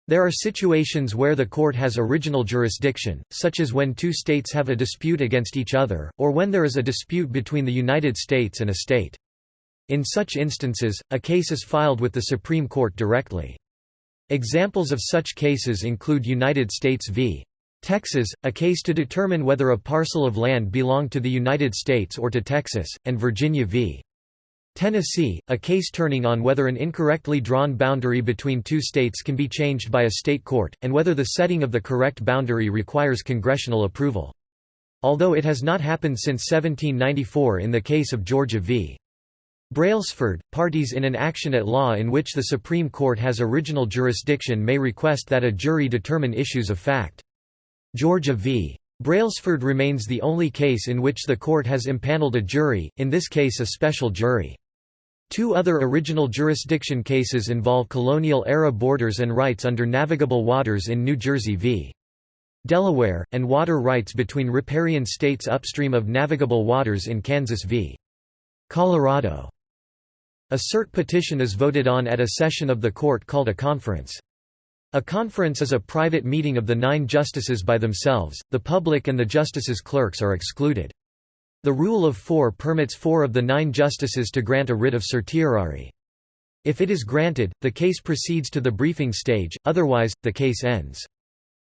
Speaker 1: There are situations where the court has original jurisdiction, such as when two states have a dispute against each other, or when there is a dispute between the United States and a state. In such instances, a case is filed with the Supreme Court directly. Examples of such cases include United States v. Texas, a case to determine whether a parcel of land belonged to the United States or to Texas, and Virginia v. Tennessee, a case turning on whether an incorrectly drawn boundary between two states can be changed by a state court, and whether the setting of the correct boundary requires congressional approval. Although it has not happened since 1794 in the case of Georgia v. Brailsford, parties in an action at law in which the Supreme Court has original jurisdiction may request that a jury determine issues of fact. Georgia v. Brailsford remains the only case in which the court has impaneled a jury, in this case a special jury. Two other original jurisdiction cases involve colonial-era borders and rights under navigable waters in New Jersey v. Delaware, and water rights between riparian states upstream of navigable waters in Kansas v. Colorado. A cert petition is voted on at a session of the court called a conference. A conference is a private meeting of the nine justices by themselves, the public and the justices' clerks are excluded. The rule of four permits four of the nine justices to grant a writ of certiorari. If it is granted, the case proceeds to the briefing stage, otherwise, the case ends.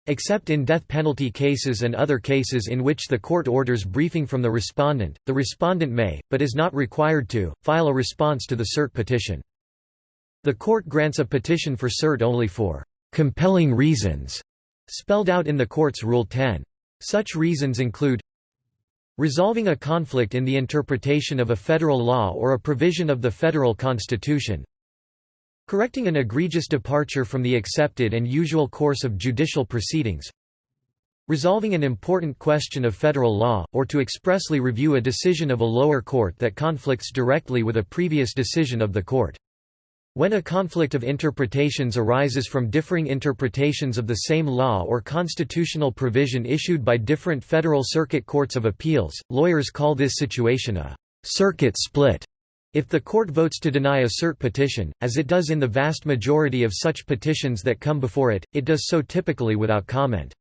Speaker 1: Except in death penalty cases and other cases in which the court orders briefing from the respondent, the respondent may, but is not required to, file a response to the cert petition. The court grants a petition for cert only for compelling reasons, spelled out in the court's Rule 10. Such reasons include Resolving a conflict in the interpretation of a federal law or a provision of the federal constitution Correcting an egregious departure from the accepted and usual course of judicial proceedings Resolving an important question of federal law, or to expressly review a decision of a lower court that conflicts directly with a previous decision of the court. When a conflict of interpretations arises from differing interpretations of the same law or constitutional provision issued by different federal circuit courts of appeals, lawyers call this situation a «circuit split». If the court votes to deny a cert petition, as it does in the vast majority of such petitions that come before it, it does so typically without comment.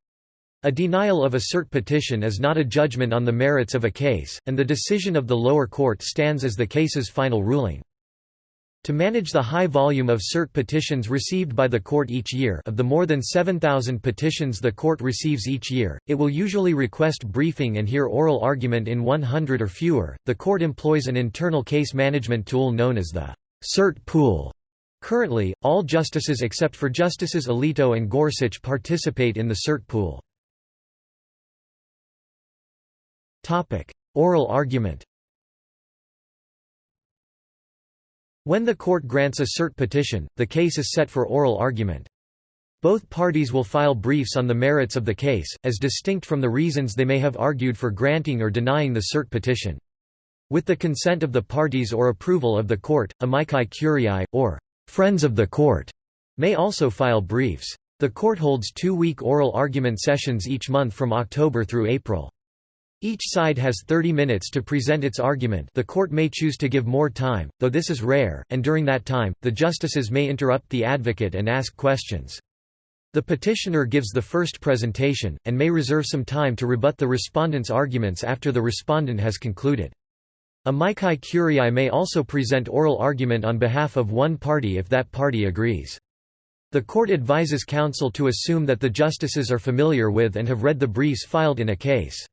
Speaker 1: A denial of a cert petition is not a judgment on the merits of a case, and the decision of the lower court stands as the case's final ruling. To manage the high volume of cert petitions received by the court each year of the more than 7,000 petitions the court receives each year, it will usually request briefing and hear oral argument in 100 or fewer. The court employs an internal case management tool known as the cert pool. Currently, all justices except for Justices Alito and Gorsuch participate in the cert pool. Oral argument When the court grants a cert petition, the case is set for oral argument. Both parties will file briefs on the merits of the case, as distinct from the reasons they may have argued for granting or denying the cert petition. With the consent of the parties or approval of the court, amici curiae, or friends of the court, may also file briefs. The court holds two-week oral argument sessions each month from October through April. Each side has 30 minutes to present its argument the court may choose to give more time, though this is rare, and during that time, the justices may interrupt the advocate and ask questions. The petitioner gives the first presentation, and may reserve some time to rebut the respondent's arguments after the respondent has concluded. A Amici curiae may also present oral argument on behalf of one party if that party agrees. The court advises counsel to assume that the justices are familiar with and have read the briefs filed in a case.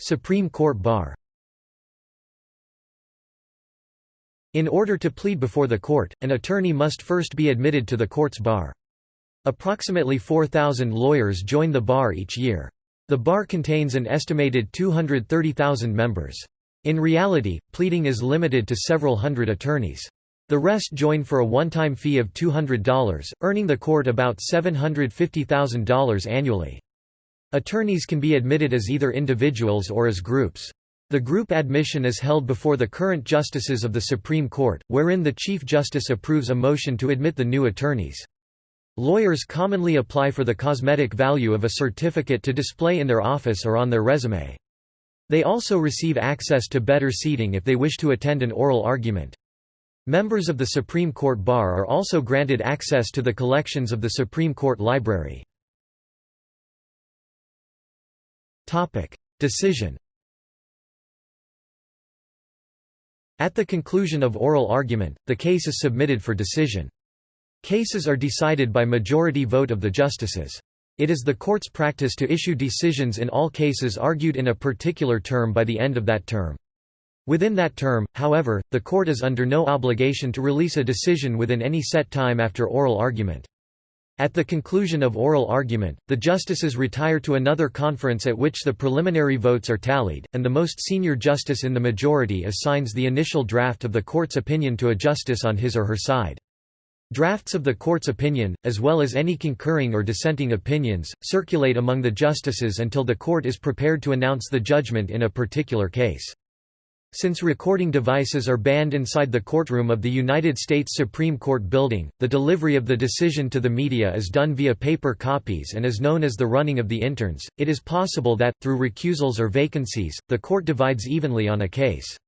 Speaker 1: Supreme Court Bar In order to plead before the court, an attorney must first be admitted to the court's bar. Approximately 4,000 lawyers join the bar each year. The bar contains an estimated 230,000 members. In reality, pleading is limited to several hundred attorneys. The rest join for a one-time fee of $200, earning the court about $750,000 annually. Attorneys can be admitted as either individuals or as groups. The group admission is held before the current justices of the Supreme Court, wherein the Chief Justice approves a motion to admit the new attorneys. Lawyers commonly apply for the cosmetic value of a certificate to display in their office or on their resume. They also receive access to better seating if they wish to attend an oral argument. Members of the Supreme Court Bar are also granted access to the collections of the Supreme Court Library. Topic: Decision. At the conclusion of oral argument, the case is submitted for decision. Cases are decided by majority vote of the justices. It is the court's practice to issue decisions in all cases argued in a particular term by the end of that term. Within that term, however, the court is under no obligation to release a decision within any set time after oral argument. At the conclusion of oral argument, the justices retire to another conference at which the preliminary votes are tallied, and the most senior justice in the majority assigns the initial draft of the court's opinion to a justice on his or her side. Drafts of the court's opinion, as well as any concurring or dissenting opinions, circulate among the justices until the court is prepared to announce the judgment in a particular case. Since recording devices are banned inside the courtroom of the United States Supreme Court building, the delivery of the decision to the media is done via paper copies and is known as the running of the interns. It is possible that, through recusals or vacancies, the court divides evenly on a case.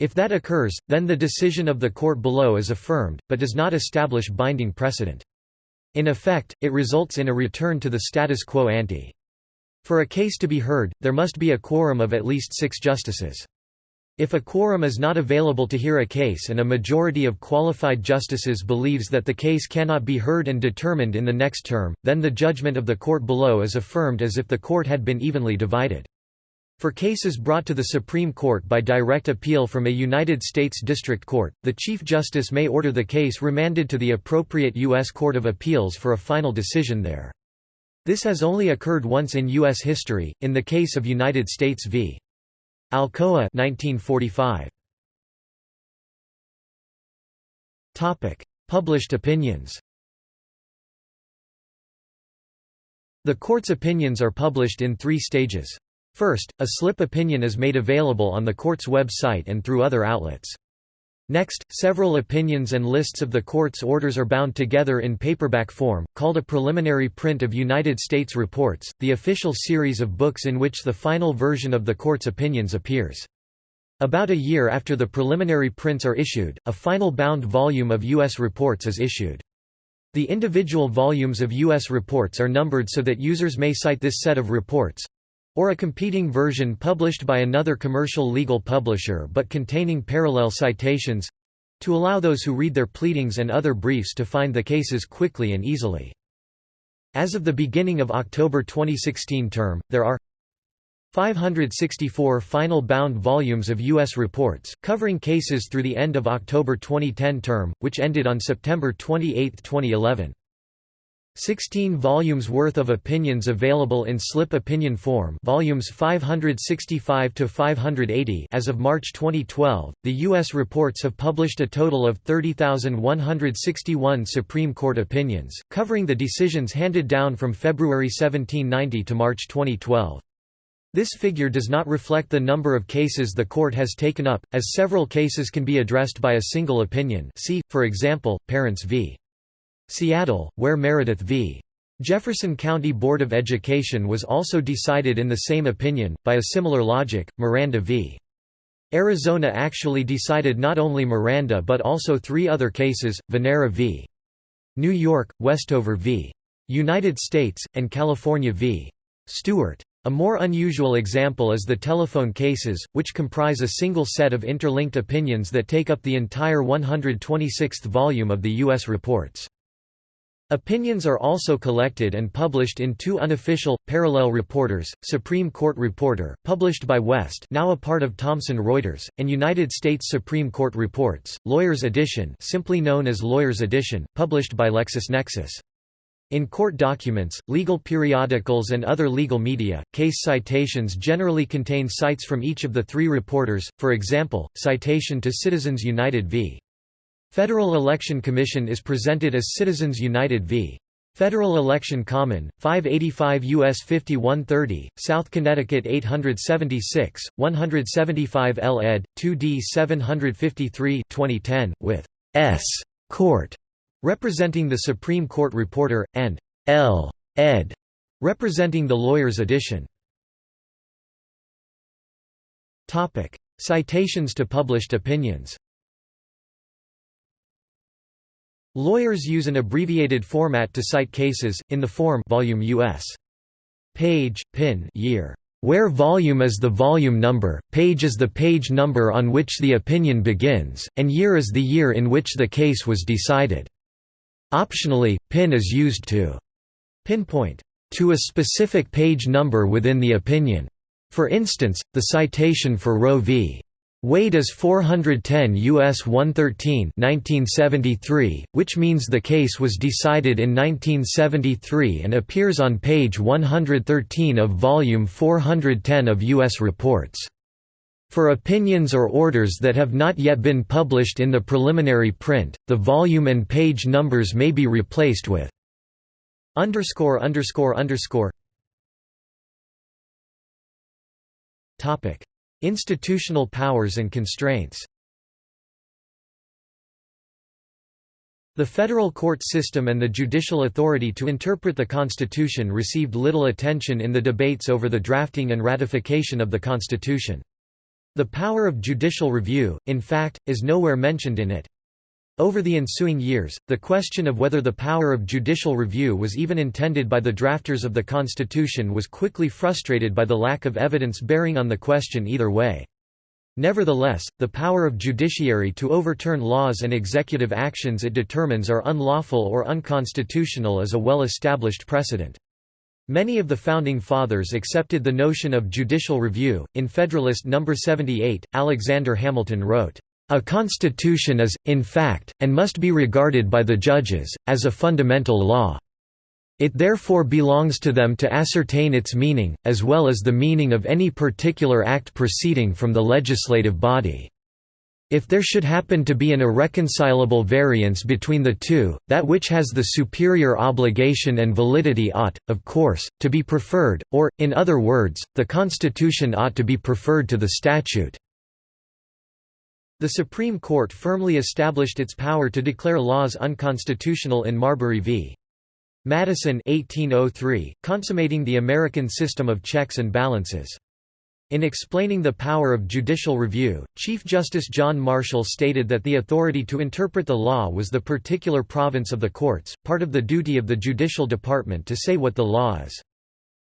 Speaker 1: If that occurs, then the decision of the court below is affirmed, but does not establish binding precedent. In effect, it results in a return to the status quo ante. For a case to be heard, there must be a quorum of at least six justices. If a quorum is not available to hear a case and a majority of qualified justices believes that the case cannot be heard and determined in the next term, then the judgment of the court below is affirmed as if the court had been evenly divided. For cases brought to the Supreme Court by direct appeal from a United States District Court, the Chief Justice may order the case remanded to the appropriate U.S. Court of Appeals for a final decision there. This has only occurred once in U.S. history, in the case of United States v. Alcoa 1945. Topic: Published opinions The court's opinions are published in three stages. First, a slip opinion is made available on the court's website and through other outlets. Next, several opinions and lists of the court's orders are bound together in paperback form, called a preliminary print of United States Reports, the official series of books in which the final version of the court's opinions appears. About a year after the preliminary prints are issued, a final bound volume of U.S. reports is issued. The individual volumes of U.S. reports are numbered so that users may cite this set of reports, or a competing version published by another commercial legal publisher but containing parallel citations to allow those who read their pleadings and other briefs to find the cases quickly and easily. As of the beginning of October 2016 term, there are 564 final bound volumes of U.S. reports, covering cases through the end of October 2010 term, which ended on September 28, 2011. 16 volumes worth of opinions available in slip opinion form volumes 565 to 580 as of March 2012 the US reports have published a total of 30,161 Supreme Court opinions covering the decisions handed down from February 1790 to March 2012 this figure does not reflect the number of cases the court has taken up, as several cases can be addressed by a single opinion see, for example, Parents v. Seattle, where Meredith v. Jefferson County Board of Education was also decided in the same opinion, by a similar logic, Miranda v. Arizona actually decided not only Miranda but also three other cases, Vignera v. New York, Westover v. United States, and California v. Stewart. A more unusual example is the telephone cases, which comprise a single set of interlinked opinions that take up the entire 126th volume of the U.S. reports. Opinions are also collected and published in two unofficial, parallel reporters, Supreme Court Reporter, published by West now a part of Thomson Reuters, and United States Supreme Court Reports, Lawyers Edition simply known as Lawyers Edition, published by LexisNexis. In court documents, legal periodicals and other legal media, case citations generally contain cites from each of the three reporters, for example, citation to Citizens United v. Federal Election Commission is presented as Citizens United v. Federal Election Common, 585 U.S. 5130, South Connecticut 876, 175 L. ed., 2d 753 2010, with S. Court representing the Supreme Court reporter, and L. ed. representing the lawyer's edition. Citations to published opinions Lawyers use an abbreviated format to cite cases, in the form volume US. Page, pin year. Where volume is the volume number, page is the page number on which the opinion begins, and year is the year in which the case was decided. Optionally, pin is used to pinpoint to a specific page number within the opinion. For instance, the citation for Roe v. Wade is 410 U.S. 113 1973, which means the case was decided in 1973 and appears on page 113 of volume 410 of U.S. reports. For opinions or orders that have not yet been published in the preliminary print, the volume and page numbers may be replaced with underscore underscore underscore topic Institutional powers and constraints The federal court system and the judicial authority to interpret the Constitution received little attention in the debates over the drafting and ratification of the Constitution. The power of judicial review, in fact, is nowhere mentioned in it. Over the ensuing years, the question of whether the power of judicial review was even intended by the drafters of the Constitution was quickly frustrated by the lack of evidence bearing on the question either way. Nevertheless, the power of judiciary to overturn laws and executive actions it determines are unlawful or unconstitutional is a well-established precedent. Many of the Founding Fathers accepted the notion of judicial review. In Federalist No. 78, Alexander Hamilton wrote, A constitution is, in fact, and must be regarded by the judges, as a fundamental law. It therefore belongs to them to ascertain its meaning, as well as the meaning of any particular act proceeding from the legislative body. If there should happen to be an irreconcilable variance between the two, that which has the superior obligation and validity ought, of course, to be preferred, or, in other words, the Constitution ought to be preferred to the statute. The Supreme Court firmly established its power to declare laws unconstitutional in Marbury v. Madison 1803, consummating the American system of checks and balances. In explaining the power of judicial review, Chief Justice John Marshall stated that the authority to interpret the law was the particular province of the courts, part of the duty of the judicial department to say what the law is.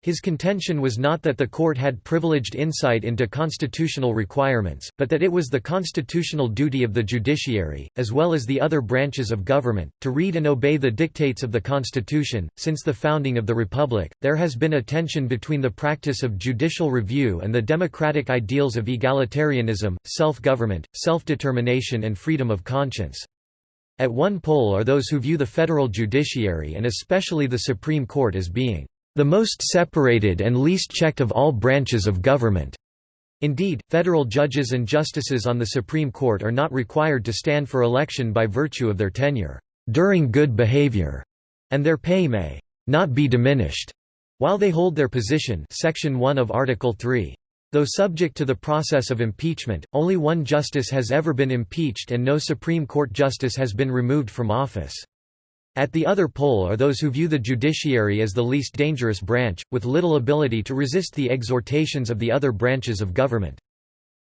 Speaker 1: His contention was not that the court had privileged insight into constitutional requirements, but that it was the constitutional duty of the judiciary, as well as the other branches of government, to read and obey the dictates of the Constitution. Since the founding of the Republic, there has been a tension between the practice of judicial review and the democratic ideals of egalitarianism, self government, self determination, and freedom of conscience. At one pole are those who view the federal judiciary and especially the Supreme Court as being the most separated and least checked of all branches of government. Indeed, federal judges and justices on the Supreme Court are not required to stand for election by virtue of their tenure during good behavior, and their pay may not be diminished while they hold their position section 1 of Article 3. Though subject to the process of impeachment, only one justice has ever been impeached and no Supreme Court justice has been removed from office. At the other pole are those who view the judiciary as the least dangerous branch, with little ability to resist the exhortations of the other branches of government.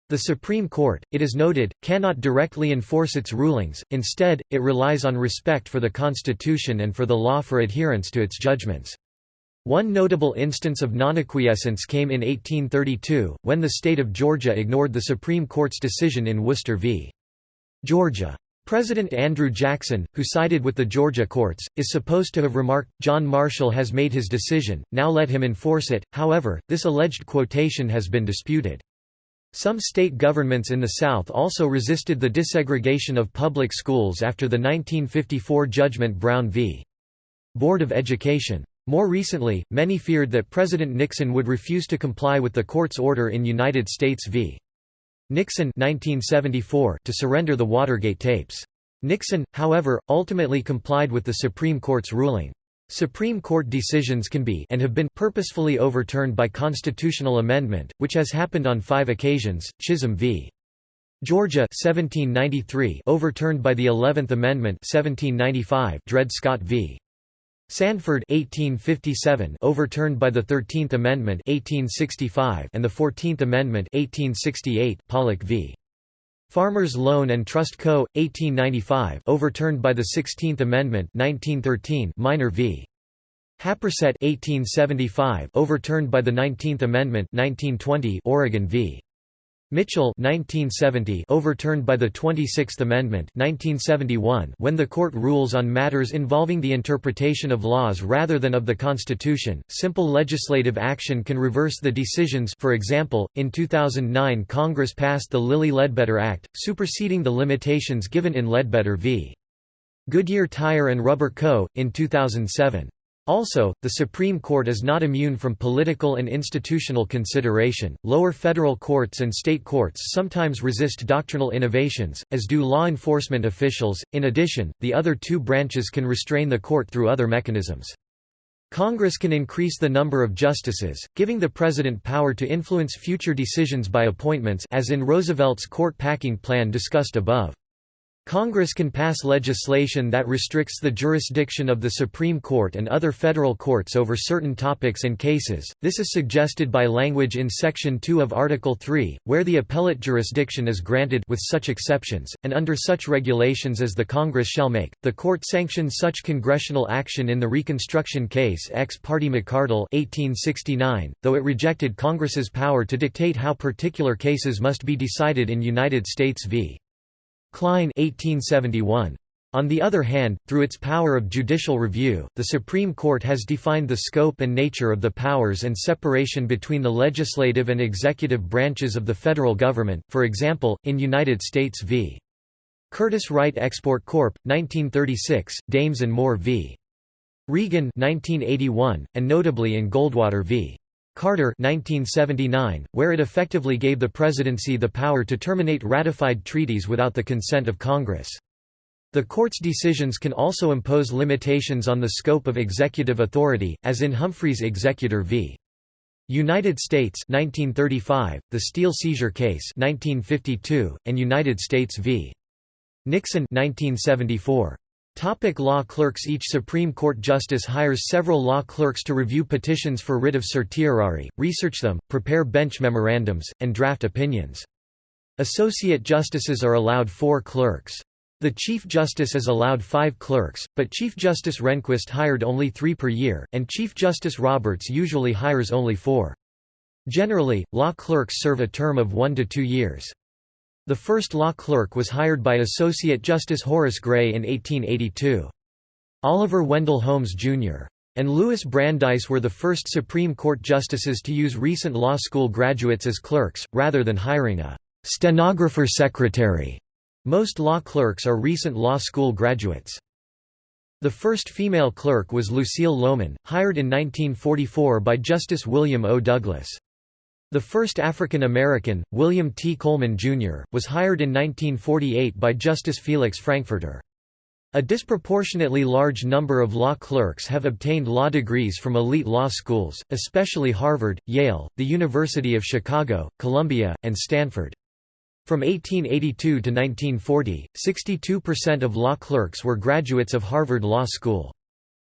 Speaker 1: The Supreme Court, it is noted, cannot directly enforce its rulings, instead, it relies on respect for the Constitution and for the law for adherence to its judgments. One notable instance of nonacquiescence came in 1832, when the state of Georgia ignored the Supreme Court's decision in Worcester v. Georgia. President Andrew Jackson, who sided with the Georgia courts, is supposed to have remarked, John Marshall has made his decision, now let him enforce it, however, this alleged quotation has been disputed. Some state governments in the South also resisted the desegregation of public schools after the 1954 judgment Brown v. Board of Education. More recently, many feared that President Nixon would refuse to comply with the court's order in United States v. Nixon 1974 to surrender the Watergate tapes. Nixon, however, ultimately complied with the Supreme Court's ruling. Supreme Court decisions can be and have been purposefully overturned by constitutional amendment, which has happened on five occasions, Chisholm v. Georgia 1793 overturned by the 11th Amendment 1795 Dred Scott v. Sandford 1857 overturned by the 13th Amendment 1865 and the 14th Amendment 1868 Pollock v. Farmers Loan and Trust Co. 1895 overturned by the 16th Amendment 1913 Minor v. Happersett 1875 overturned by the 19th Amendment 1920 Oregon v. Mitchell 1970 overturned by the 26th Amendment 1971 when the court rules on matters involving the interpretation of laws rather than of the Constitution, simple legislative action can reverse the decisions for example, in 2009 Congress passed the Lilly-Ledbetter Act, superseding the limitations given in Ledbetter v. Goodyear Tire and Rubber Co., in 2007. Also, the Supreme Court is not immune from political and institutional consideration. Lower federal courts and state courts sometimes resist doctrinal innovations, as do law enforcement officials. In addition, the other two branches can restrain the court through other mechanisms. Congress can increase the number of justices, giving the president power to influence future decisions by appointments as in Roosevelt's court packing plan discussed above. Congress can pass legislation that restricts the jurisdiction of the Supreme Court and other federal courts over certain topics and cases. This is suggested by language in Section 2 of Article 3, where the appellate jurisdiction is granted with such exceptions, and under such regulations as the Congress shall make. The court sanctioned such congressional action in the Reconstruction case ex parte McArdle 1869, though it rejected Congress's power to dictate how particular cases must be decided in United States v. Klein 1871. On the other hand, through its power of judicial review, the Supreme Court has defined the scope and nature of the powers and separation between the legislative and executive branches of the federal government, for example, in United States v. Curtiss-Wright Export Corp., 1936, Dames and Moore v. Regan 1981, and notably in Goldwater v. Carter 1979, where it effectively gave the presidency the power to terminate ratified treaties without the consent of Congress. The court's decisions can also impose limitations on the scope of executive authority, as in Humphreys Executor v. United States 1935, the Steel Seizure Case 1952, and United States v. Nixon 1974. Topic law clerks Each Supreme Court justice hires several law clerks to review petitions for writ of certiorari, research them, prepare bench memorandums, and draft opinions. Associate justices are allowed four clerks. The Chief Justice is allowed five clerks, but Chief Justice Rehnquist hired only three per year, and Chief Justice Roberts usually hires only four. Generally, law clerks serve a term of one to two years. The first law clerk was hired by Associate Justice Horace Gray in 1882. Oliver Wendell Holmes, Jr. and Louis Brandeis were the first Supreme Court justices to use recent law school graduates as clerks, rather than hiring a stenographer secretary. Most law clerks are recent law school graduates. The first female clerk was Lucile Lomen, hired in 1944 by Justice William O. Douglas. The first African American, William T. Coleman, Jr., was hired in 1948 by Justice Felix Frankfurter. A disproportionately large number of law clerks have obtained law degrees from elite law schools, especially Harvard, Yale, the University of Chicago, Columbia, and Stanford. From 1882 to 1940, 62% of law clerks were graduates of Harvard Law School.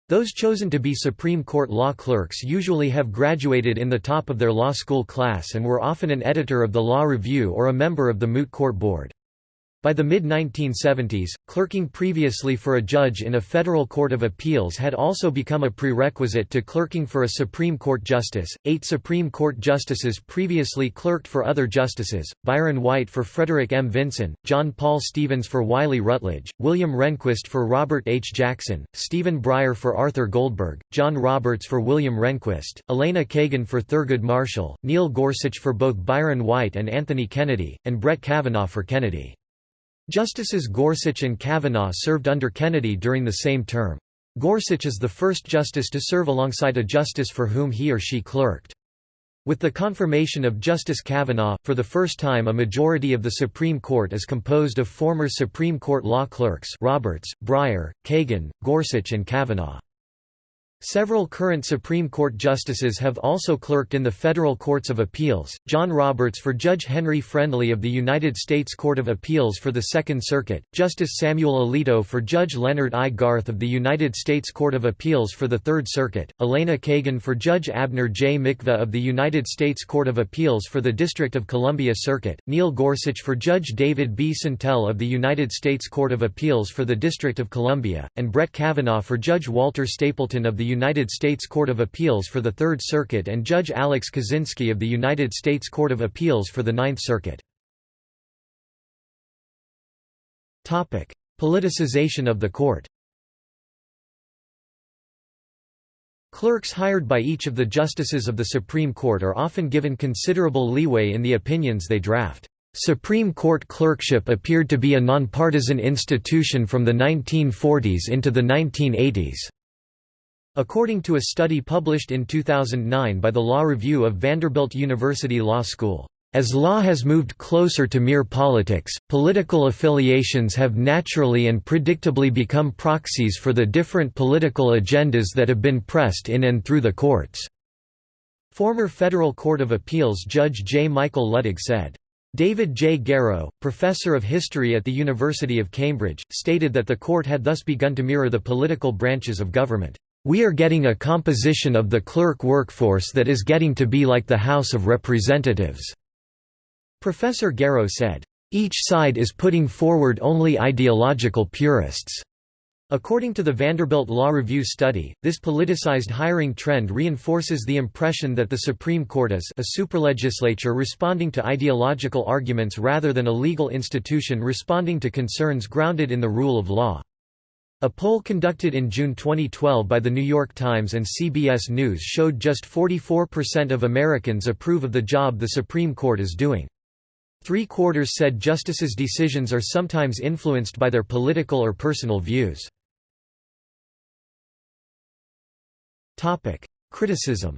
Speaker 1: Those chosen to be Supreme Court law clerks usually have graduated in the top of their law school class and were often an editor of the Law Review or a member of the Moot Court Board. By the mid-1970s, clerking previously for a judge in a federal court of appeals had also become a prerequisite to clerking for a Supreme Court justice. Eight Supreme Court justices previously clerked for other justices: Byron White for Frederick M. Vinson, John Paul Stevens for Wiley Rutledge, William Rehnquist for Robert H. Jackson, Stephen Breyer for Arthur Goldberg, John Roberts for William Rehnquist, Elena Kagan for Thurgood Marshall, Neil Gorsuch for both Byron White and Anthony Kennedy, and Brett Kavanaugh for Kennedy. Justices Gorsuch and Kavanaugh served under Kennedy during the same term. Gorsuch is the first justice to serve alongside a justice for whom he or she clerked. With the confirmation of Justice Kavanaugh, for the first time a majority of the Supreme Court is composed of former Supreme Court law clerks Roberts, Breyer, Kagan, Gorsuch and Kavanaugh. Several current Supreme Court justices have also clerked in the federal courts of appeals, John Roberts for Judge Henry Friendly of the United States Court of Appeals for the Second Circuit, Justice Samuel Alito for Judge Leonard I. Garth of the United States Court of Appeals for the Third Circuit, Elena Kagan for Judge Abner J. Mikva of the United States Court of Appeals for the District of Columbia Circuit, Neil Gorsuch for Judge David B. Sentelle of the United States Court of Appeals for the District of Columbia, and Brett Kavanaugh for Judge Walter Stapleton of the United States Court of Appeals for the Third Circuit and Judge Alex Kozinski of the United States Court of Appeals for the Ninth Circuit. Politicization of the court Clerks hired by each of the justices of the Supreme Court are often given considerable leeway in the opinions they draft. Supreme Court clerkship appeared to be a nonpartisan institution from the 1940s into the 1980s. According to a study published in 2009 by the Law Review of Vanderbilt University Law School, as law has moved closer to mere politics, political affiliations have naturally and predictably become proxies for the different political agendas that have been pressed in and through the courts." Former Federal Court of Appeals Judge J. Michael Luttig said. David J. Garrow, professor of history at the University of Cambridge, stated that the court had thus begun to mirror the political branches of government. We are getting a composition of the clerk workforce that is getting to be like the House of Representatives." Professor Garrow said, "...each side is putting forward only ideological purists." According to the Vanderbilt Law Review study, this politicized hiring trend reinforces the impression that the Supreme Court is a superlegislature responding to ideological arguments rather than a legal institution responding to concerns grounded in the rule of law. A poll conducted in June 2012 by The New York Times and CBS News showed just 44% of Americans approve of the job the Supreme Court is doing. Three quarters said justices' decisions are sometimes influenced by their political or personal views. Criticism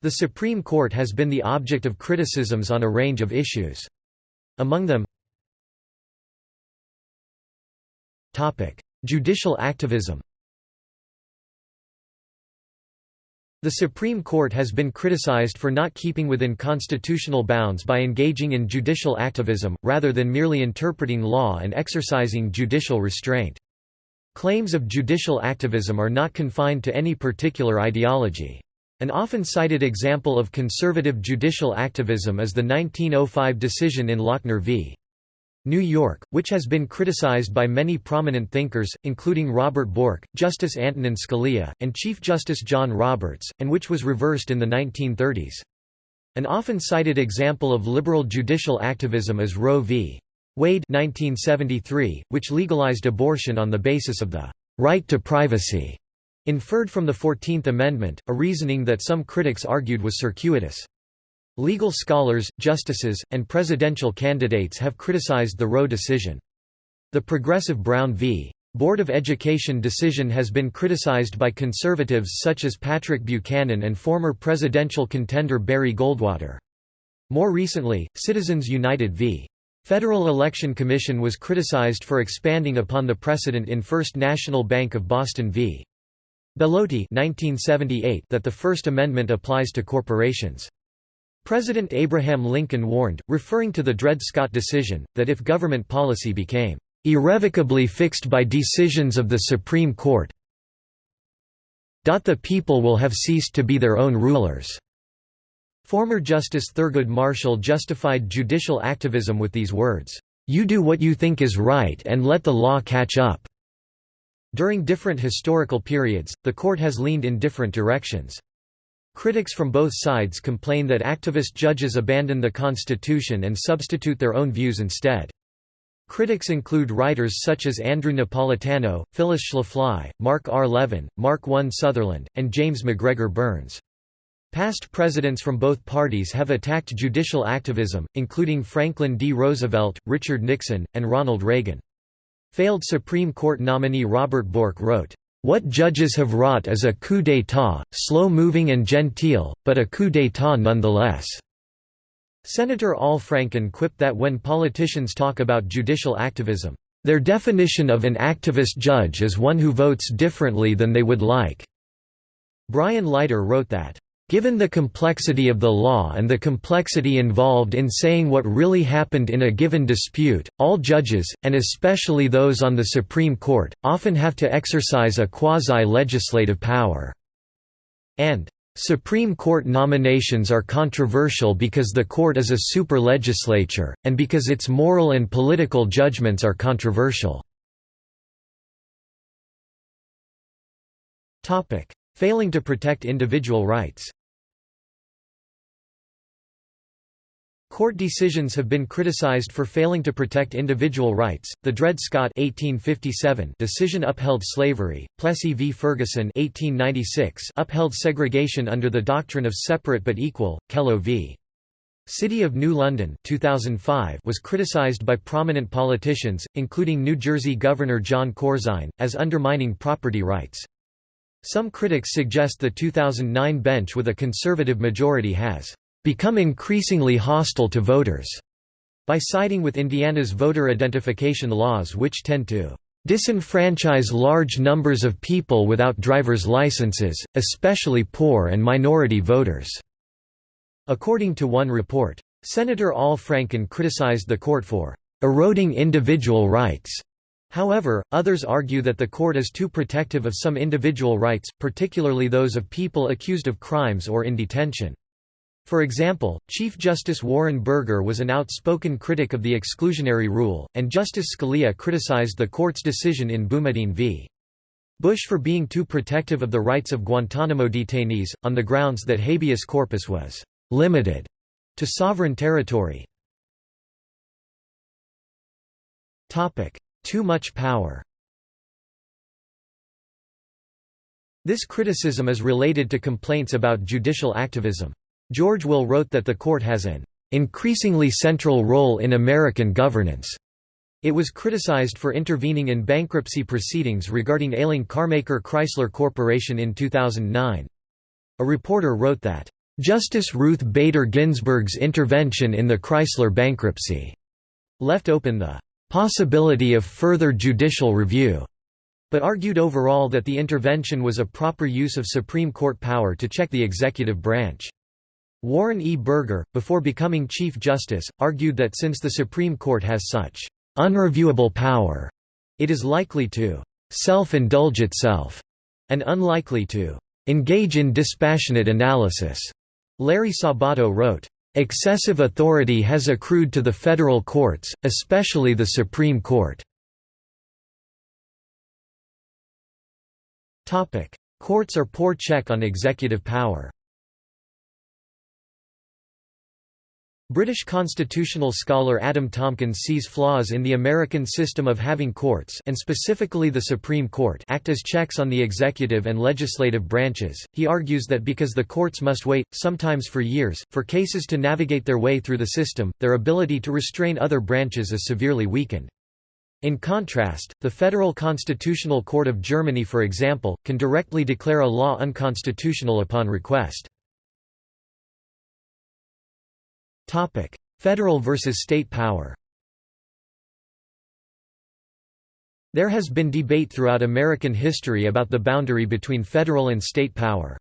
Speaker 1: The Supreme Court has been the object of criticisms on a range of issues. Among them Judicial activism The Supreme Court has been criticized for not keeping within constitutional bounds by engaging in judicial activism, rather than merely interpreting law and exercising judicial restraint. Claims of judicial activism are not confined to any particular ideology. An often cited example of conservative judicial activism is the 1905 decision in Lochner v. New York, which has been criticized by many prominent thinkers, including Robert Bork, Justice Antonin Scalia, and Chief Justice John Roberts, and which was reversed in the 1930s. An often cited example of liberal judicial activism is Roe v. Wade 1973, which legalized abortion on the basis of the right to privacy, inferred from the Fourteenth Amendment, a reasoning that some critics argued was circuitous. Legal scholars, justices, and presidential candidates have criticized the Roe decision. The progressive Brown v. Board of Education decision has been criticized by conservatives such as Patrick Buchanan and former presidential contender Barry Goldwater. More recently, Citizens United v. Federal Election Commission was criticized for expanding upon the precedent in First National Bank of Boston v. Bellotti 1978 that the First Amendment applies to corporations. President Abraham Lincoln warned, referring to the Dred Scott decision, that if government policy became irrevocably fixed by decisions of the Supreme Court, the people will have ceased to be their own rulers." Former Justice Thurgood Marshall justified judicial activism with these words, "'You do what you think is right and let the law catch up." During different historical periods, the court has leaned in different directions. Critics from both sides complain that activist judges abandon the Constitution and substitute their own views instead. Critics include writers such as Andrew Napolitano, Phyllis Schlafly, Mark R. Levin, Mark I. Sutherland, and James MacGregor Burns. Past presidents from both parties have attacked judicial activism, including Franklin D. Roosevelt, Richard Nixon, and Ronald Reagan. Failed Supreme Court nominee Robert Bork wrote, what judges have wrought is a coup d'état, slow-moving and genteel, but a coup d'état nonetheless." Senator Al Franken quipped that when politicians talk about judicial activism, "...their definition of an activist judge is one who votes differently than they would like." Brian Leiter wrote that, Given the complexity of the law and the complexity involved in saying what really happened in a given dispute, all judges, and especially those on the Supreme Court, often have to exercise a quasi-legislative power." And, "...Supreme Court nominations are controversial because the court is a super-legislature, and because its moral and political judgments are controversial." Failing to protect individual rights Court decisions have been criticized for failing to protect individual rights. The Dred Scott (1857) decision upheld slavery. Plessy v. Ferguson (1896) upheld segregation under the doctrine of separate but equal. Kelo v. City of New London 2005 was criticized by prominent politicians, including New Jersey Governor Jon Corzine, as undermining property rights. Some critics suggest the 2009 bench with a conservative majority has become increasingly hostile to voters by siding with Indiana's voter identification laws which tend to disenfranchise large numbers of people without driver's licenses, especially poor and minority voters." According to one report, Senator Al Franken criticized the court for "...eroding individual rights." However, others argue that the court is too protective of some individual rights, particularly those of people accused of crimes or in detention. For example, Chief Justice Warren Burger was an outspoken critic of the exclusionary rule, and Justice Scalia criticized the court's decision in Boumediene v. Bush for being too protective of the rights of Guantanamo detainees, on the grounds that habeas corpus was «limited» to sovereign territory. Too much power This criticism is related to complaints about judicial activism. George Will wrote that the court has an increasingly central role in American governance. It was criticized for intervening in bankruptcy proceedings regarding ailing carmaker Chrysler Corporation in 2009. A reporter wrote that, "...Justice Ruth Bader Ginsburg's intervention in the Chrysler bankruptcy," left open the "...possibility of further judicial review." but argued overall that the intervention was a proper use of Supreme Court power to check the executive branch. Warren E. Burger, before becoming Chief Justice, argued that since the Supreme Court has such unreviewable power, it is likely to self-indulge itself, and unlikely to engage in dispassionate analysis. Larry Sabato wrote, Excessive authority has accrued to the federal courts, especially the Supreme Court. Courts are poor check on executive power British constitutional scholar Adam Tomkins sees flaws in the American system of having courts and specifically the Supreme Court act as checks on the executive and legislative branches. He argues that because the courts must wait, sometimes for years, for cases to navigate their way through the system, their ability to restrain other branches is severely weakened. In contrast, the Federal Constitutional Court of Germany for example, can directly declare a law unconstitutional upon request. Federal versus state power There has been debate throughout American history about the boundary between federal and state power.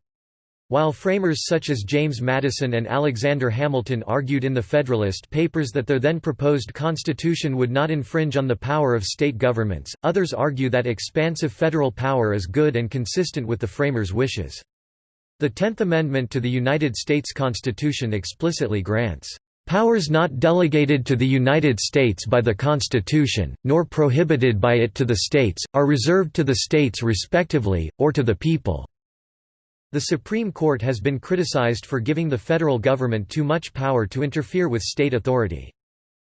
Speaker 1: While framers such as James Madison and Alexander Hamilton argued in the Federalist Papers that their then proposed constitution would not infringe on the power of state governments, others argue that expansive federal power is good and consistent with the framers' wishes. The Tenth Amendment to the United States Constitution explicitly grants Powers not delegated to the United States by the Constitution, nor prohibited by it to the states, are reserved to the states respectively, or to the people." The Supreme Court has been criticized for giving the federal government too much power to interfere with state authority.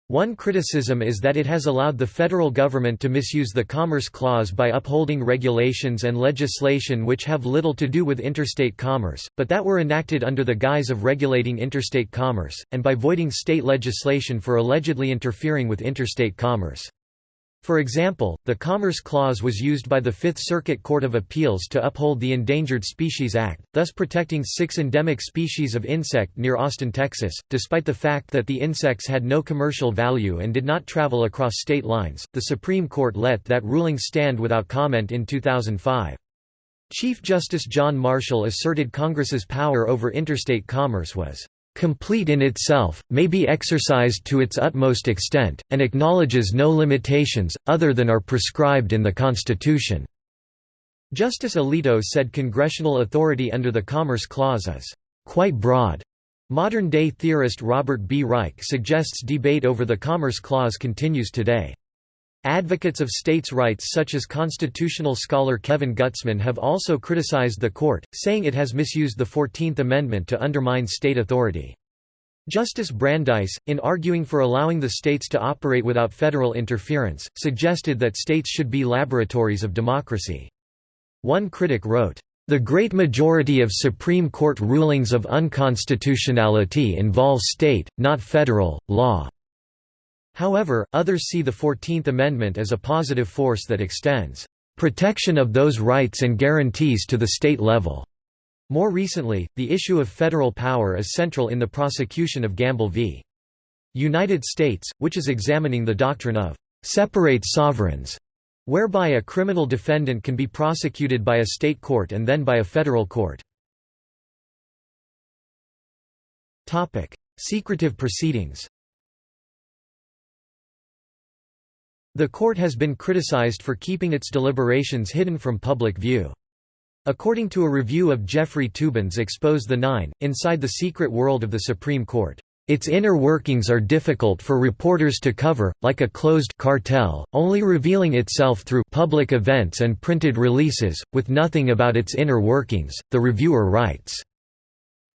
Speaker 1: One criticism is that it has allowed the federal government to misuse the Commerce Clause by upholding regulations and legislation which have little to do with interstate commerce, but that were enacted under the guise of regulating interstate commerce, and by voiding state legislation for allegedly interfering with interstate commerce. For example, the Commerce Clause was used by the Fifth Circuit Court of Appeals to uphold the Endangered Species Act, thus protecting six endemic species of insect near Austin, Texas, despite the fact that the insects had no commercial value and did not travel across state lines. The Supreme Court let that ruling stand without comment in 2005. Chief Justice John Marshall asserted Congress's power over interstate commerce was complete in itself, may be exercised to its utmost extent, and acknowledges no limitations, other than are prescribed in the Constitution." Justice Alito said congressional authority under the Commerce Clause is quite broad. Modern-day theorist Robert B. Reich suggests debate over the Commerce Clause continues today. Advocates of states' rights such as constitutional scholar Kevin Gutzman have also criticized the court, saying it has misused the Fourteenth Amendment to undermine state authority. Justice Brandeis, in arguing for allowing the states to operate without federal interference, suggested that states should be laboratories of democracy. One critic wrote, "...the great majority of Supreme Court rulings of unconstitutionality involve state, not federal, law." However, others see the Fourteenth Amendment as a positive force that extends protection of those rights and guarantees to the state level. More recently, the issue of federal power is central in the prosecution of Gamble v. United States, which is examining the doctrine of separate sovereigns, whereby a criminal defendant can be prosecuted by a state court and then by a federal court. Secretive proceedings The court has been criticized for keeping its deliberations hidden from public view. According to a review of Jeffrey Toobin's Expose the Nine, Inside the Secret World of the Supreme Court, its inner workings are difficult for reporters to cover, like a closed cartel, only revealing itself through public events and printed releases, with nothing about its inner workings, the reviewer writes.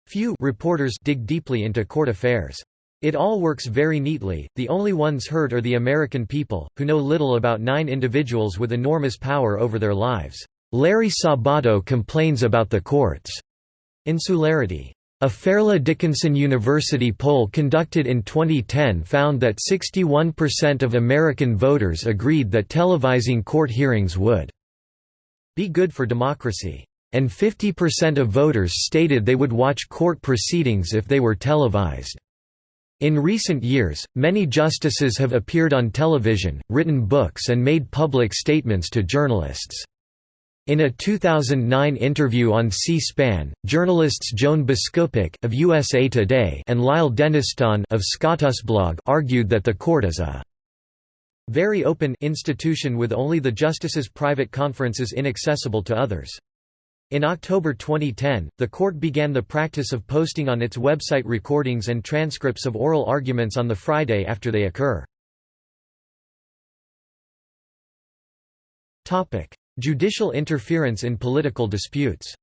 Speaker 1: Few reporters dig deeply into court affairs. It all works very neatly, the only ones hurt are the American people, who know little about nine individuals with enormous power over their lives. Larry Sabato complains about the court's insularity. A Fairleigh Dickinson University poll conducted in 2010 found that 61% of American voters agreed that televising court hearings would be good for democracy, and 50% of voters stated they would watch court proceedings if they were televised. In recent years, many justices have appeared on television, written books and made public statements to journalists. In a 2009 interview on C-SPAN, journalists Joan Biskupic of USA Today and Lyle Denniston of SCOTUSblog argued that the court is a very open institution with only the justices' private conferences inaccessible to others. In October 2010, the court began the practice of posting on its website recordings and transcripts of oral arguments on the Friday after they occur. Judicial interference in political disputes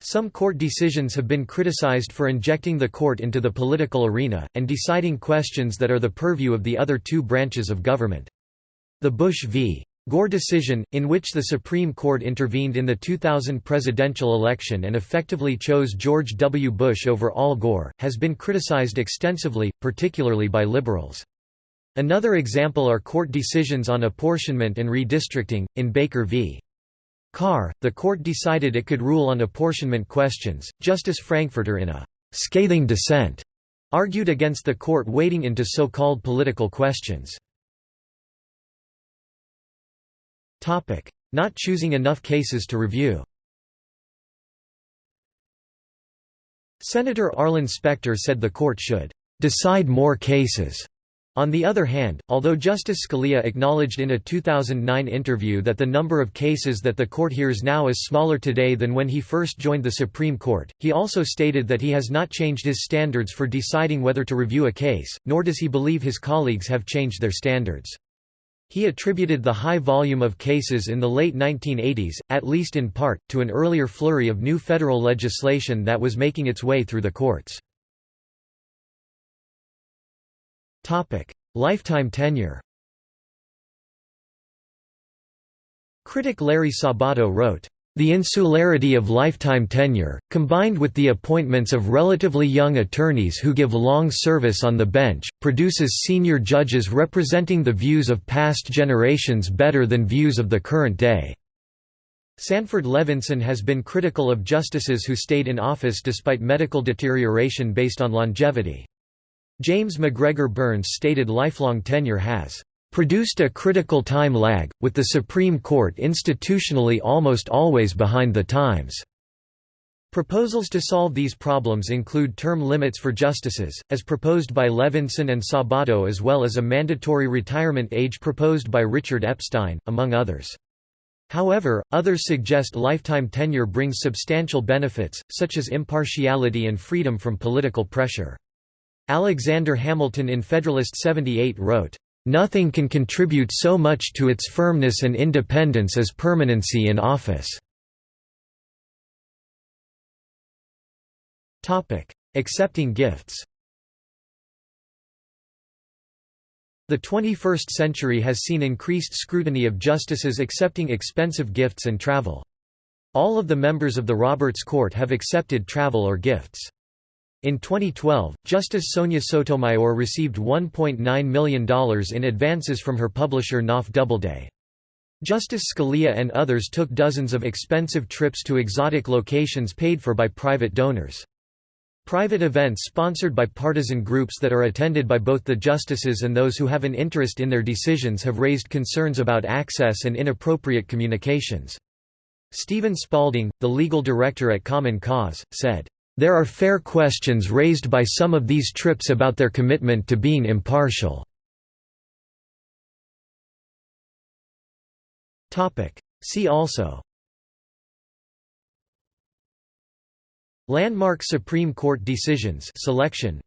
Speaker 1: Some court decisions have been criticized for injecting the court into the political arena, and deciding questions that are the purview of the other two branches of government. The Bush v. Gore decision, in which the Supreme Court intervened in the 2000 presidential election and effectively chose George W. Bush over Al Gore, has been criticized extensively, particularly by liberals. Another example are court decisions on apportionment and redistricting. In Baker v. Carr, the court decided it could rule on apportionment questions. Justice Frankfurter, in a scathing dissent, argued against the court wading into so called political questions. Topic: Not choosing enough cases to review. Senator Arlen Specter said the court should decide more cases. On the other hand, although Justice Scalia acknowledged in a 2009 interview that the number of cases that the court hears now is smaller today than when he first joined the Supreme Court, he also stated that he has not changed his standards for deciding whether to review a case, nor does he believe his colleagues have changed their standards. He attributed the high volume of cases in the late 1980s, at least in part, to an earlier flurry of new federal legislation that was making its way through the courts. Lifetime tenure Critic Larry Sabato wrote, the insularity of lifetime tenure, combined with the appointments of relatively young attorneys who give long service on the bench, produces senior judges representing the views of past generations better than views of the current day. Sanford Levinson has been critical of justices who stayed in office despite medical deterioration based on longevity. James MacGregor Burns stated lifelong tenure has produced a critical time lag, with the Supreme Court institutionally almost always behind the times. Proposals to solve these problems include term limits for justices, as proposed by Levinson and Sabato as well as a mandatory retirement age proposed by Richard Epstein, among others. However, others suggest lifetime tenure brings substantial benefits, such as impartiality and freedom from political pressure. Alexander Hamilton in Federalist 78 wrote, Nothing can contribute so much to its firmness and independence as permanency in office. Accepting gifts The 21st century has seen increased scrutiny of justices accepting expensive gifts and travel. All of the members of the Roberts Court have accepted travel or gifts. In 2012, Justice Sonia Sotomayor received $1.9 million in advances from her publisher Knopf Doubleday. Justice Scalia and others took dozens of expensive trips to exotic locations paid for by private donors. Private events sponsored by partisan groups that are attended by both the justices and those who have an interest in their decisions have raised concerns about access and inappropriate communications. Stephen Spaulding, the legal director at Common Cause, said, there are fair questions raised by some of these trips about their commitment to being impartial. See also. Landmark Supreme Court decisions selection.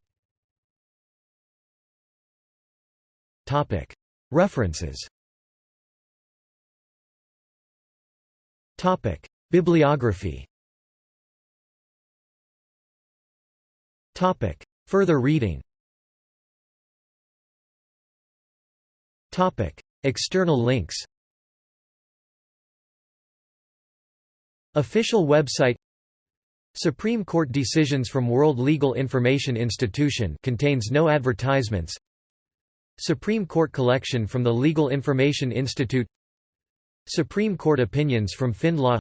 Speaker 1: References. Bibliography Further reading. External links. Official website. Supreme Court decisions from World Legal Information Institution contains no advertisements. Supreme Court collection from the Legal Information Institute. Supreme Court opinions from FindLaw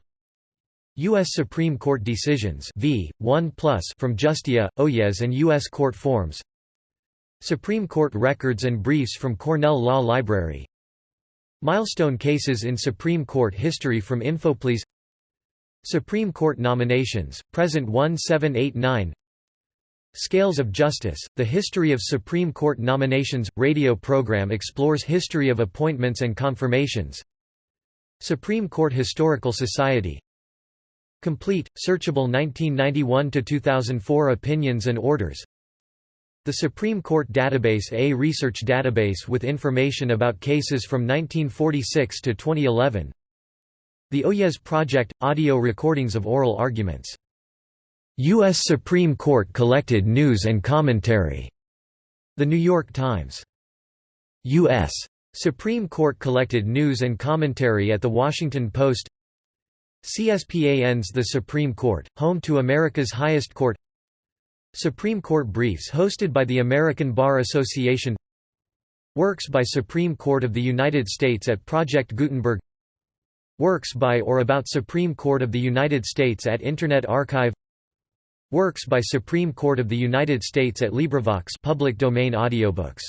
Speaker 1: U.S. Supreme Court decisions v. 1 from Justia, Oyez and U.S. Court forms Supreme Court records and briefs from Cornell Law Library Milestone cases in Supreme Court history from Infoplease Supreme Court nominations, present 1789 Scales of Justice, The History of Supreme Court Nominations – radio program explores history of appointments and confirmations Supreme Court Historical Society Complete, searchable 1991–2004 opinions and orders The Supreme Court Database A research database with information about cases from 1946 to 2011 the Oyez Project – audio recordings of oral arguments. U.S. Supreme Court collected news and commentary. The New York Times. U.S. Supreme Court collected news and commentary at The Washington Post CSPAN's The Supreme Court, home to America's highest court. Supreme Court briefs hosted by the American Bar Association. Works by Supreme Court of the United States at Project Gutenberg. Works by or about Supreme Court of the United States at Internet Archive. Works by Supreme Court of the United States at LibriVox public domain audiobooks